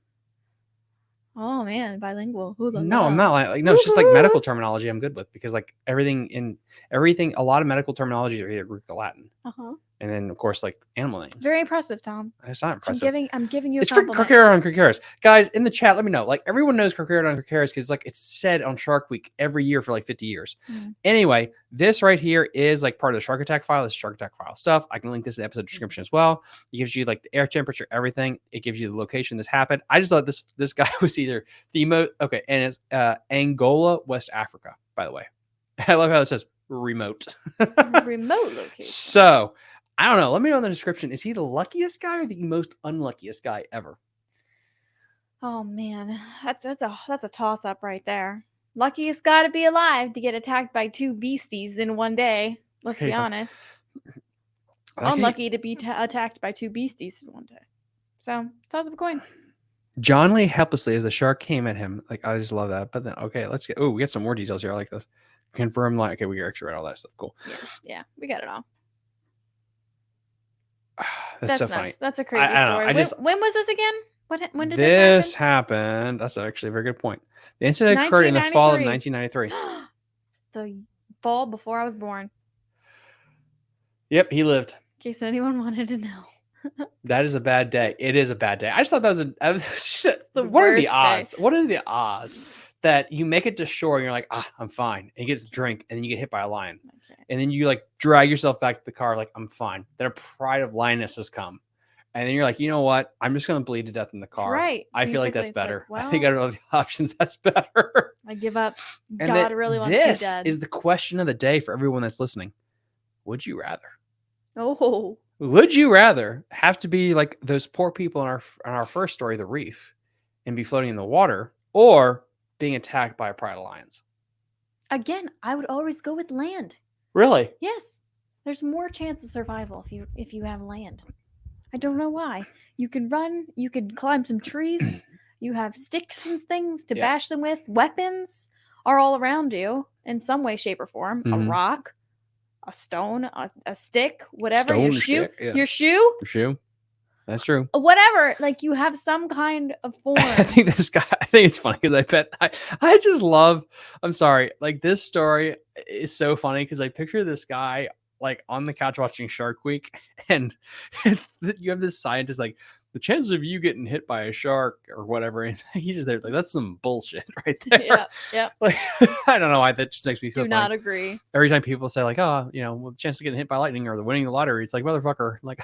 Oh man, bilingual. Ooh la
No, I'm not like, like no. It's just like medical terminology. I'm good with because like everything in everything, a lot of medical terminologies are either Greek or Latin,
Uh-huh.
And then of course like animal names.
Very impressive, Tom.
it's not
I'm
impressive.
giving I'm giving you a
It's for
compliment.
Carcharodon carcharias. Guys, in the chat, let me know. Like everyone knows Carcharodon carcharias because like it's said on Shark Week every year for like 50 years.
Mhm.
Anyway, this right here is like part of the Shark Attack file. This is Shark Attack file stuff. I can link this in the episode description as well. It gives you like the air temperature, everything. It gives you the location this happened. I just thought this this guy was either Themo. Okay, and it's uh Angola, West Africa, by the way. I love how it says remote.
Remote location.
So I don't know. Let me know in the description. Is he the luckiest guy or the most unluckiest guy ever?
Oh man, that's that's a that's a toss up right there. Luckiest guy to be alive to get attacked by two beasties in one day. Let's be
fine.
honest.
Okay.
Unlucky to be ta attacked by two beasties in one day. So toss up a coin.
John lay helplessly as the shark came at him. Like I just love that. But then okay, let's get. Oh, we get some more details here. I like this. Confirm like okay, we actually read all that stuff. Cool.
Yeah, we got it all.
That's,
That's,
so
nuts.
funny.
That's a crazy
I know,
story.
I
When-
just-
when, was this again? What when did
this happen?
this,
happened. That's actually a very good point. The incident occurred in the fall of 1993.
the fall before I was born.
Yep, he lived.
In case anyone wanted to know.
That is a bad day. It is a bad day. I just thought that was a. I was,
The
what are the
worst day.
odds? What are the odds that you make it to shore and you're like, ah, I'm fine, and you get to drink, and then you get hit by a lion,
Okay.
and then you like drag yourself back to the car like I'm fine. Then a pride of lionesses has come, and then you're like, you know what? I'm just gonna bleed to death in the car.
Right.
I feel like that's
Basically, it's
better. I think
well,
out of all the options, that's better.
I give up.
And
God really wants me
this
dead.
is the question of the day for everyone that's listening. Would you rather?
oh,
Would you rather have to be like those poor people in our in our first story, the reef, and be floating in the water, or being attacked by a pride of lions?
again, I would always go with land.
Really?
Yes, there's more chance of survival if you if you have land. I don't know why. You could run. You could climb some trees. you have sticks and things to
Yeah.
bash them with. Weapons are all around you in some way, shape, or form.
Mhm.
A rock, a stone, a, a stick, whatever.
Stone your
shoe,
stick, yeah.
your shoe,
For sure. That's true.
Uh, whatever. Like you have some kind of form.
I think this guy. I think it's funny because I bet I, I just love. I'm sorry. Like this story is so funny because I picture this guy like on the couch watching Shark Week, and, you have this scientist like the chances of you getting hit by a shark or whatever, and he's just there like that's some bullshit right there.
yeah, yeah.
Like I don't know why that just makes me so.
Do
funny.
not agree.
Every time people say like, oh, you know, well, the chance of getting hit by lightning or the winning the lottery, it's like motherfucker, like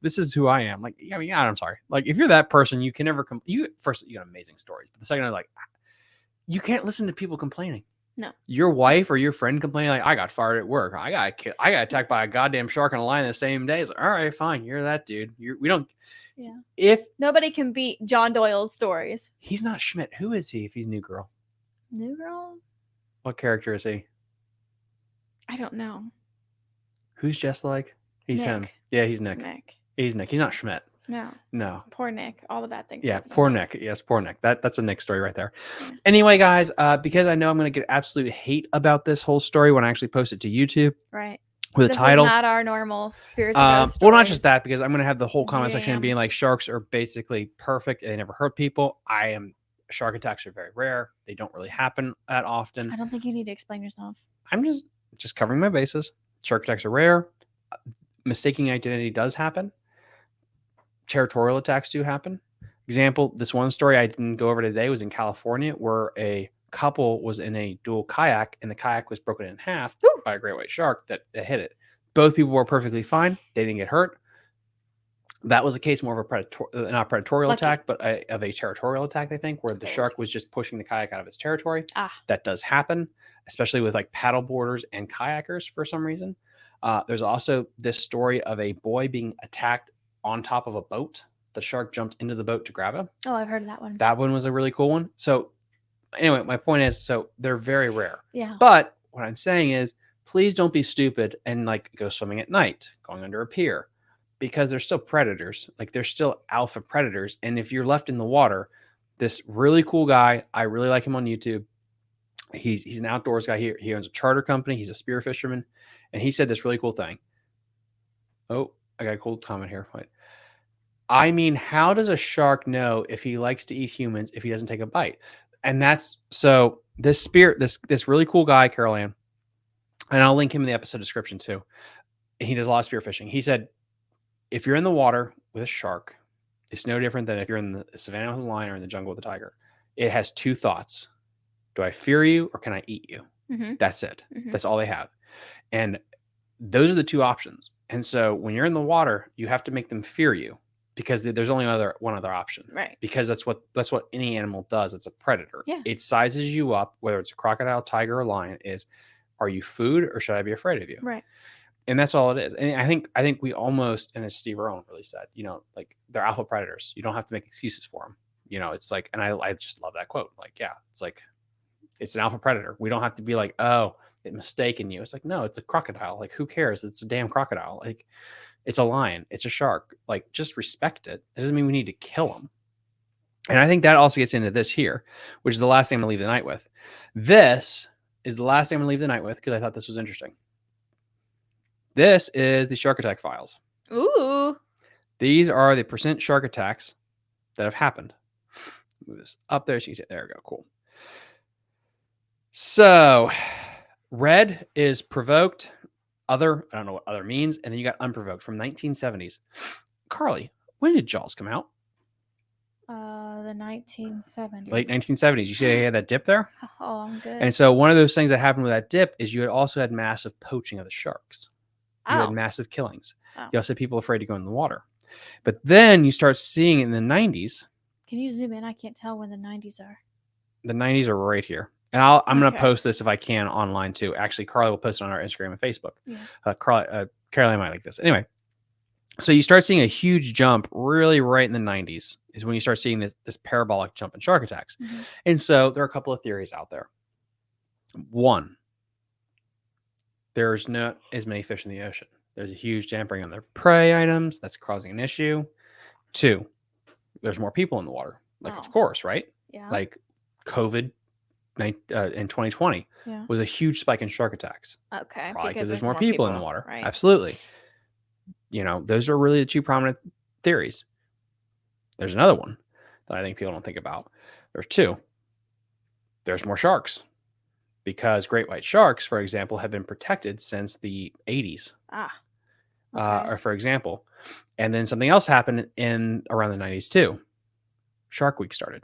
this is who I am. Like, I mean, yeah, I'm sorry. Like, if you're that person, you can never come. You first, you got amazing stories, but the second, I'm like, you can't listen to people complaining.
No.
Your wife or your friend complaining like, I got fired at work. I got ki- I got attacked by a goddamn shark and a lion the same day. It's like, all right, fine, you're that dude. You're, we don't.
Yeah.
If
Nobody can beat John Doyle's stories.
he's not Schmidt, who is he? If he's New Girl,
New girl?
what character is he?
I don't know.
Who's just like? He's him. Yeah, he's Nick.
Nick.
He's Nick. He's not Schmidt.
No.
No.
Poor Nick. All the bad things.
Yeah, poor. Nick. Yes, poor Nick. That that's a Nick story right there. Anyway, guys, uh, because I know I'm gonna get absolute hate about this whole story when I actually post it to YouTube
Right.
with
this
a title.
is not our normal spirits.
Um, well, not just that, because I'm gonna have the whole comment section
Damn.
being like sharks are basically perfect. They never hurt people. I am. Shark attacks are very rare. They don't really happen that often.
I don't think you need to explain yourself.
I'm just just covering my bases. Shark attacks are rare. Uh, Mistaking identity does happen. Territorial attacks do happen. Example: This one story I didn't go over today was in California, where a couple was in a dual kayak, and the kayak was broken in half
Ooh.
by a great white shark that, that hit it. Both people were perfectly fine; they didn't get hurt. That was a case more of a predator, uh, not predatorial
Lucky.
attack, but a, of a territorial attack. I think where the shark was just pushing the kayak out of its territory.
Ah.
That does happen, especially with like paddle boarders and kayakers for some reason. Uh, there's also this story of a boy being attacked on top of a boat. The shark jumped into the boat to grab him.
Oh, I've heard of that one.
That one was a really cool one. So, anyway, my point is so they're very rare.
yeah.
But what I'm saying is, please don't be stupid and like go swimming at night, going under a pier, because they're still predators. Like they're still alpha predators. And if you're left in the water, this really cool guy, I really like him on YouTube. He's he's an outdoors guy. He, he owns a charter company. He's a spear fisherman, and he said this really cool thing. Oh, I got a cool comment here. Wait. I mean, how does a shark know if he likes to eat humans if he doesn't take a bite? And that's so this spirit, this this really cool guy, Carol Ann, and I'll link him in the episode description too. He does a lot of spear fishing. He said, if you're in the water with a shark, it's no different than if you're in the savannah with a lion or in the jungle with a tiger. It has two thoughts: Do I fear you or can I eat you?
hmm
That's it.
Mhm.
That's all they have. And those are the two options. And so when you're in the water, you have to make them fear you because there's only other one other option.
Right.
Because that's what that's what any animal does. It's a predator.
Yeah.
It sizes you up, whether it's a crocodile, tiger, or lion, is are you food or should I be afraid of you?
Right.
And that's all it is. And I think I think we almost, and as Steve Irwin really said, you know, like they're alpha predators. You don't have to make excuses for them. You know, it's like, and I I just love that quote. Like, yeah, it's like it's an alpha predator. We don't have to be like, oh, mistaken you. It's like, no, it's a crocodile. Like, who cares? It's a damn crocodile. Like, it's a lion. It's a shark. Like, just respect it. It doesn't mean we need to kill them. And I think that also gets into this here, which is the last thing I'm gonna leave the night with. This is the last thing I'm gonna leave the night with because I thought this was interesting. This is the shark attack files.
Ooh.
These are the percent shark attacks that have happened. Move this up there so you can see it. There we go. Cool. So, red is provoked. Other, I don't know what other means. And then you got unprovoked from 1970s. Carly, when did Jaws come out?
Uh, the 1970s.
Late 1970s. You see they had that dip there?
Oh, I'm good.
And so one of those things that happened with that dip is you had also had massive poaching of the sharks. You
oh.
had massive killings.
Oh.
You also had people afraid to go in the water. But then you start seeing in the 90s,
Can you zoom in? I can't tell when the 90s are.
the 90s are right here. And I'll, I'm going to post this if I can online too. Actually, Carly will post it on our Instagram and Facebook.
Yeah.
Uh, Carly, uh, Caroline might like this. Anyway, so you start seeing a huge jump really right in the 90s is when you start seeing this, this parabolic jump in shark attacks.
Mhm.
And so there are a couple of theories out there. One, there's not as many fish in the ocean. There's a huge dampering on their prey items that's causing an issue. Two, there's more people in the water. Like,
Oh.
of course, right?
Yeah.
Like COVID in 2020
yeah.
was a huge spike in shark attacks.
Okay.
Probably because there's more people, in the water.
Right.
Absolutely. You know, those are really the two prominent theories. There's another one that I think people don't think about. There's two. There's more sharks because great white sharks, for example, have been protected since the 80s.
Ah.
Uh, or for example, and then something else happened in around the 90s too. Shark Week started.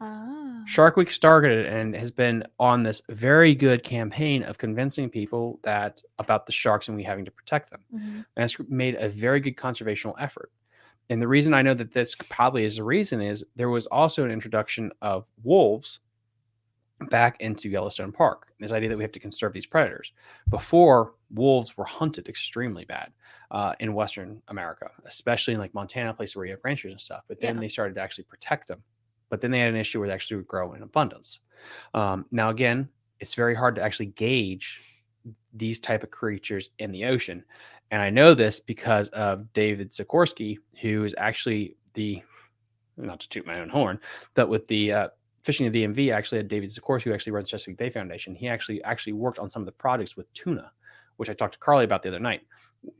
ah.
Shark Week started and has been on this very good campaign of convincing people that about the sharks and we having to protect them.
Mhm.
And it's made a very good conservational effort. And the reason I know that this probably is the reason is there was also an introduction of wolves back into Yellowstone Park. This idea that we have to conserve these predators. Before, wolves were hunted extremely bad uh, in Western America, especially in like Montana, places where you have ranchers and stuff. But then
Yeah.
they started to actually protect them. But then they had an issue where they actually would grow in abundance. Um, now, again, it's very hard to actually gauge these type of creatures in the ocean. And I know this because of David Sikorsky, who is actually the not to toot my own horn, but with the uh, fishing of the DMV, actually had David Sikorsky, who actually runs Chesapeake Bay Foundation. He actually actually worked on some of the projects with tuna, which I talked to Carly about the other night.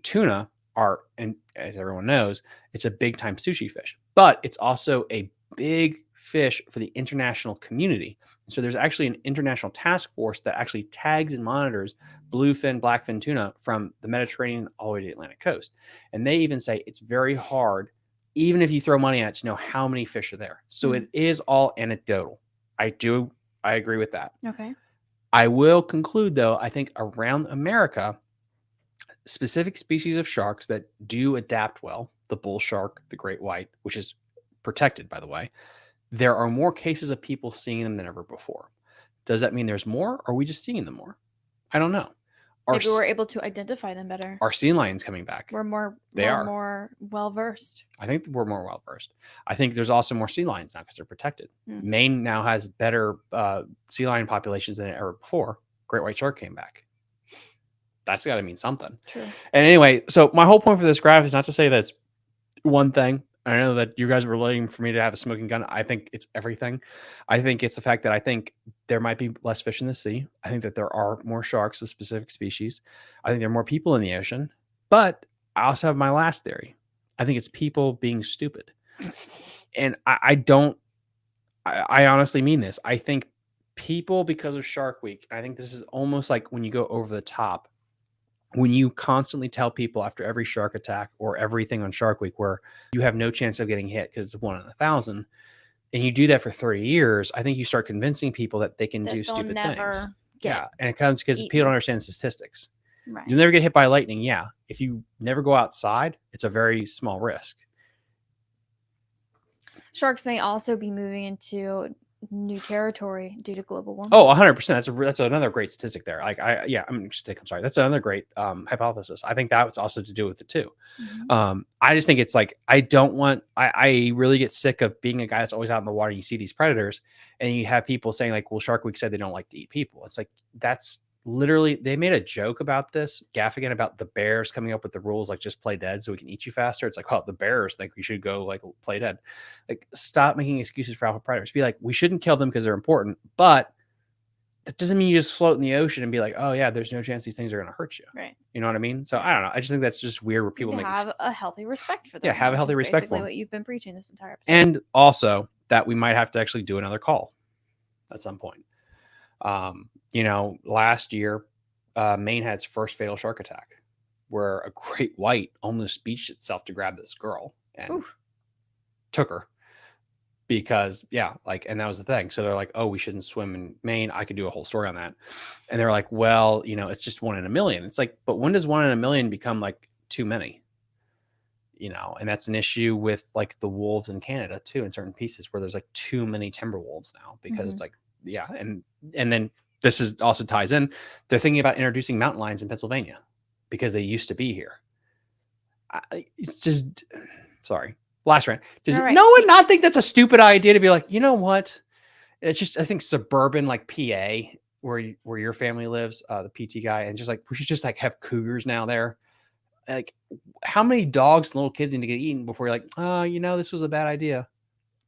Tuna are, and as everyone knows, it's a big time sushi fish, but it's also a big fish for the international community. So there's actually an international task force that actually tags and monitors bluefin, blackfin tuna from the Mediterranean all the way to the Atlantic coast. And they even say it's very hard, even if you throw money at it, to know how many fish are there. So
Mhm.
it is all anecdotal. I do, I agree with that.
Okay.
I will conclude though, I think around America, specific species of sharks that do adapt well, the bull shark, the great white, which is protected by the way, there are more cases of people seeing them than ever before. Does that mean there's more? Or are we just seeing them more? I don't know. Are,
Maybe we're able to identify them better.
are sea lions coming back?
We're more
They
we're
are.
more well versed.
I think we're more well versed. I think there's also more sea lions now because they're protected.
Mm.
Maine now has better uh, sea lion populations than ever before. Great white shark came back. That's got to mean something.
True.
And anyway, so my whole point for this graph is not to say that's one thing. I know that you guys were looking for me to have a smoking gun. I think it's everything. I think it's the fact that I think there might be less fish in the sea. I think that there are more sharks of specific species. I think there are more people in the ocean. But I also have my last theory. I think it's people being stupid. And I, I don't, I, I honestly mean this. I think people, because of Shark Week, I think this is almost like when you go over the top when you constantly tell people after every shark attack or everything on Shark Week where you have no chance of getting hit because it's one in a thousand, and you do that for 30 years, I think you start convincing people that they can
That
do stupid things. Yeah. And it comes because people don't understand statistics.
right.
You'll never get hit by lightning. Yeah. If you never go outside, it's a very small risk.
Sharks may also be moving into new territory due to global warming.
Oh, 100%. That's a, that's another great statistic there. Like, I, yeah, I'm just, I'm sorry. That's another great um, hypothesis. I think that's also to do with it too.
Mhm.
Um, I just think it's like I don't want. I, I really get sick of being a guy that's always out in the water. You see these predators, and you have people saying like, "Well, Shark Week said they don't like to eat people." It's like that's literally they made a joke about this Gaffigan about the bears coming up with the rules like just play dead so we can eat you faster. It's like, oh, the bears think we should go like play dead. Like, stop making excuses for alpha predators. Be like, we shouldn't kill them because they're important, but that doesn't mean you just float in the ocean and be like, oh yeah, there's no chance these things are going to hurt you.
Right.
You know what I mean? So I don't know. I just think that's just weird where people make
have a healthy respect for them.
Yeah, have a healthy respect for.
What you've been preaching this entire episode.
and also that we might have to actually do another call at some point. Um, you know, last year, uh, Maine had its first fatal shark attack, where a great white almost beached itself to grab this girl and
Oof.
took her because yeah, like, and that was the thing. So they're like, oh, we shouldn't swim in Maine. I could do a whole story on that. And they're like, well, you know, it's just one in a million. It's like, but when does one in a million become like too many? you know, and that's an issue with like the wolves in Canada too, in certain pieces where there's like too many timber wolves now because it's like, yeah, and and then this is also ties in. They're thinking about introducing mountain lions in Pennsylvania because they used to be here. I, it's just sorry. Last rant. Does
right.
no one not think that's a stupid idea to be like, you know what? It's just I think suburban like PA where you, where your family lives, uh, the PT guy, and just like we should just like have cougars now there. Like, how many dogs and little kids need to get eaten before you're like, oh, you know, this was a bad idea.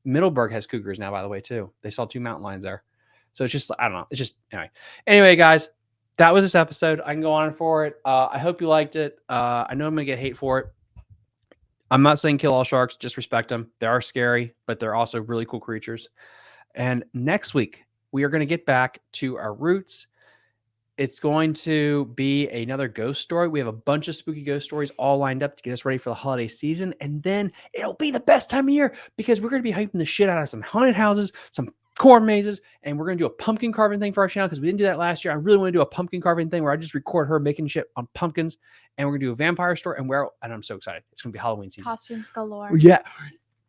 Middleburg has cougars now, by the way, too. They saw two mountain lions there. So it's just, I don't know. It's just, anyway. Anyway, guys, that was this episode. I can go on for it. Uh, I hope you liked it. Uh, I know I'm going to get hate for it. I'm not saying kill all sharks, just respect them. They are scary, but they're also really cool creatures. And next week, we are going to get back to our roots. It's going to be another ghost story. We have a bunch of spooky ghost stories all lined up to get us ready for the holiday season. And then it'll be the best time of year because we're going to be hyping the shit out of some haunted houses, some corn mazes, and we're going to do a pumpkin carving thing for our channel because we didn't do that last year. I really want to do a pumpkin carving thing where I just record her making shit on pumpkins, and we're going to do a vampire store And where, and I'm so excited. It's going to be Halloween season.
Costumes galore.
Yeah.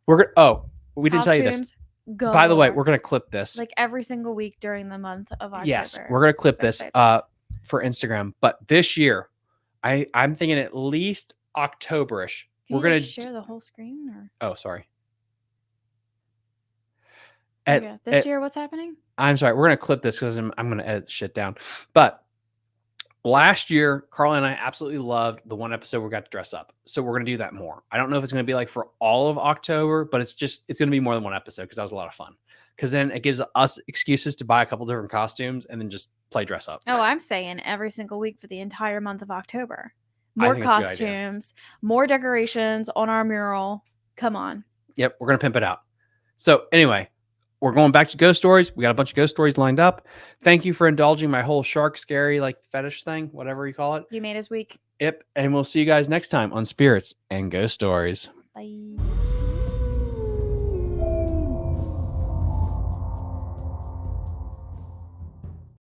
We're going to, oh, we didn't tell you this.
Galore.
By the way, we're going to clip this.
like every single week during the month of October.
yes, we're going to clip
So
this uh, for Instagram. But this year, I, I'm thinking at least Octoberish.
Can
we're going to
share the whole screen or
oh, sorry. At-
okay. this
at-
year what's happening?
I'm sorry. We're gonna clip this because I'm, I'm gonna edit the shit down. But last year, Carla and I absolutely loved the one episode where we got to dress up. So we're gonna do that more. I don't know if it's gonna be like for all of October, but it's just it's gonna be more than one episode because that was a lot of fun. Because then it gives us excuses to buy a couple different costumes and then just play dress up.
Oh, I'm saying every single week for the entire month of October. More
think it's a good idea.
costumes, more decorations on our mural. Come on.
Yep, we're gonna pimp it out. So anyway, we're going back to ghost stories. We got a bunch of ghost stories lined up. Thank you for indulging my whole shark scary like fetish thing, whatever you call it.
You made us week.
Yep, and we'll see you guys next time on Spirits and Ghost Stories.
Bye.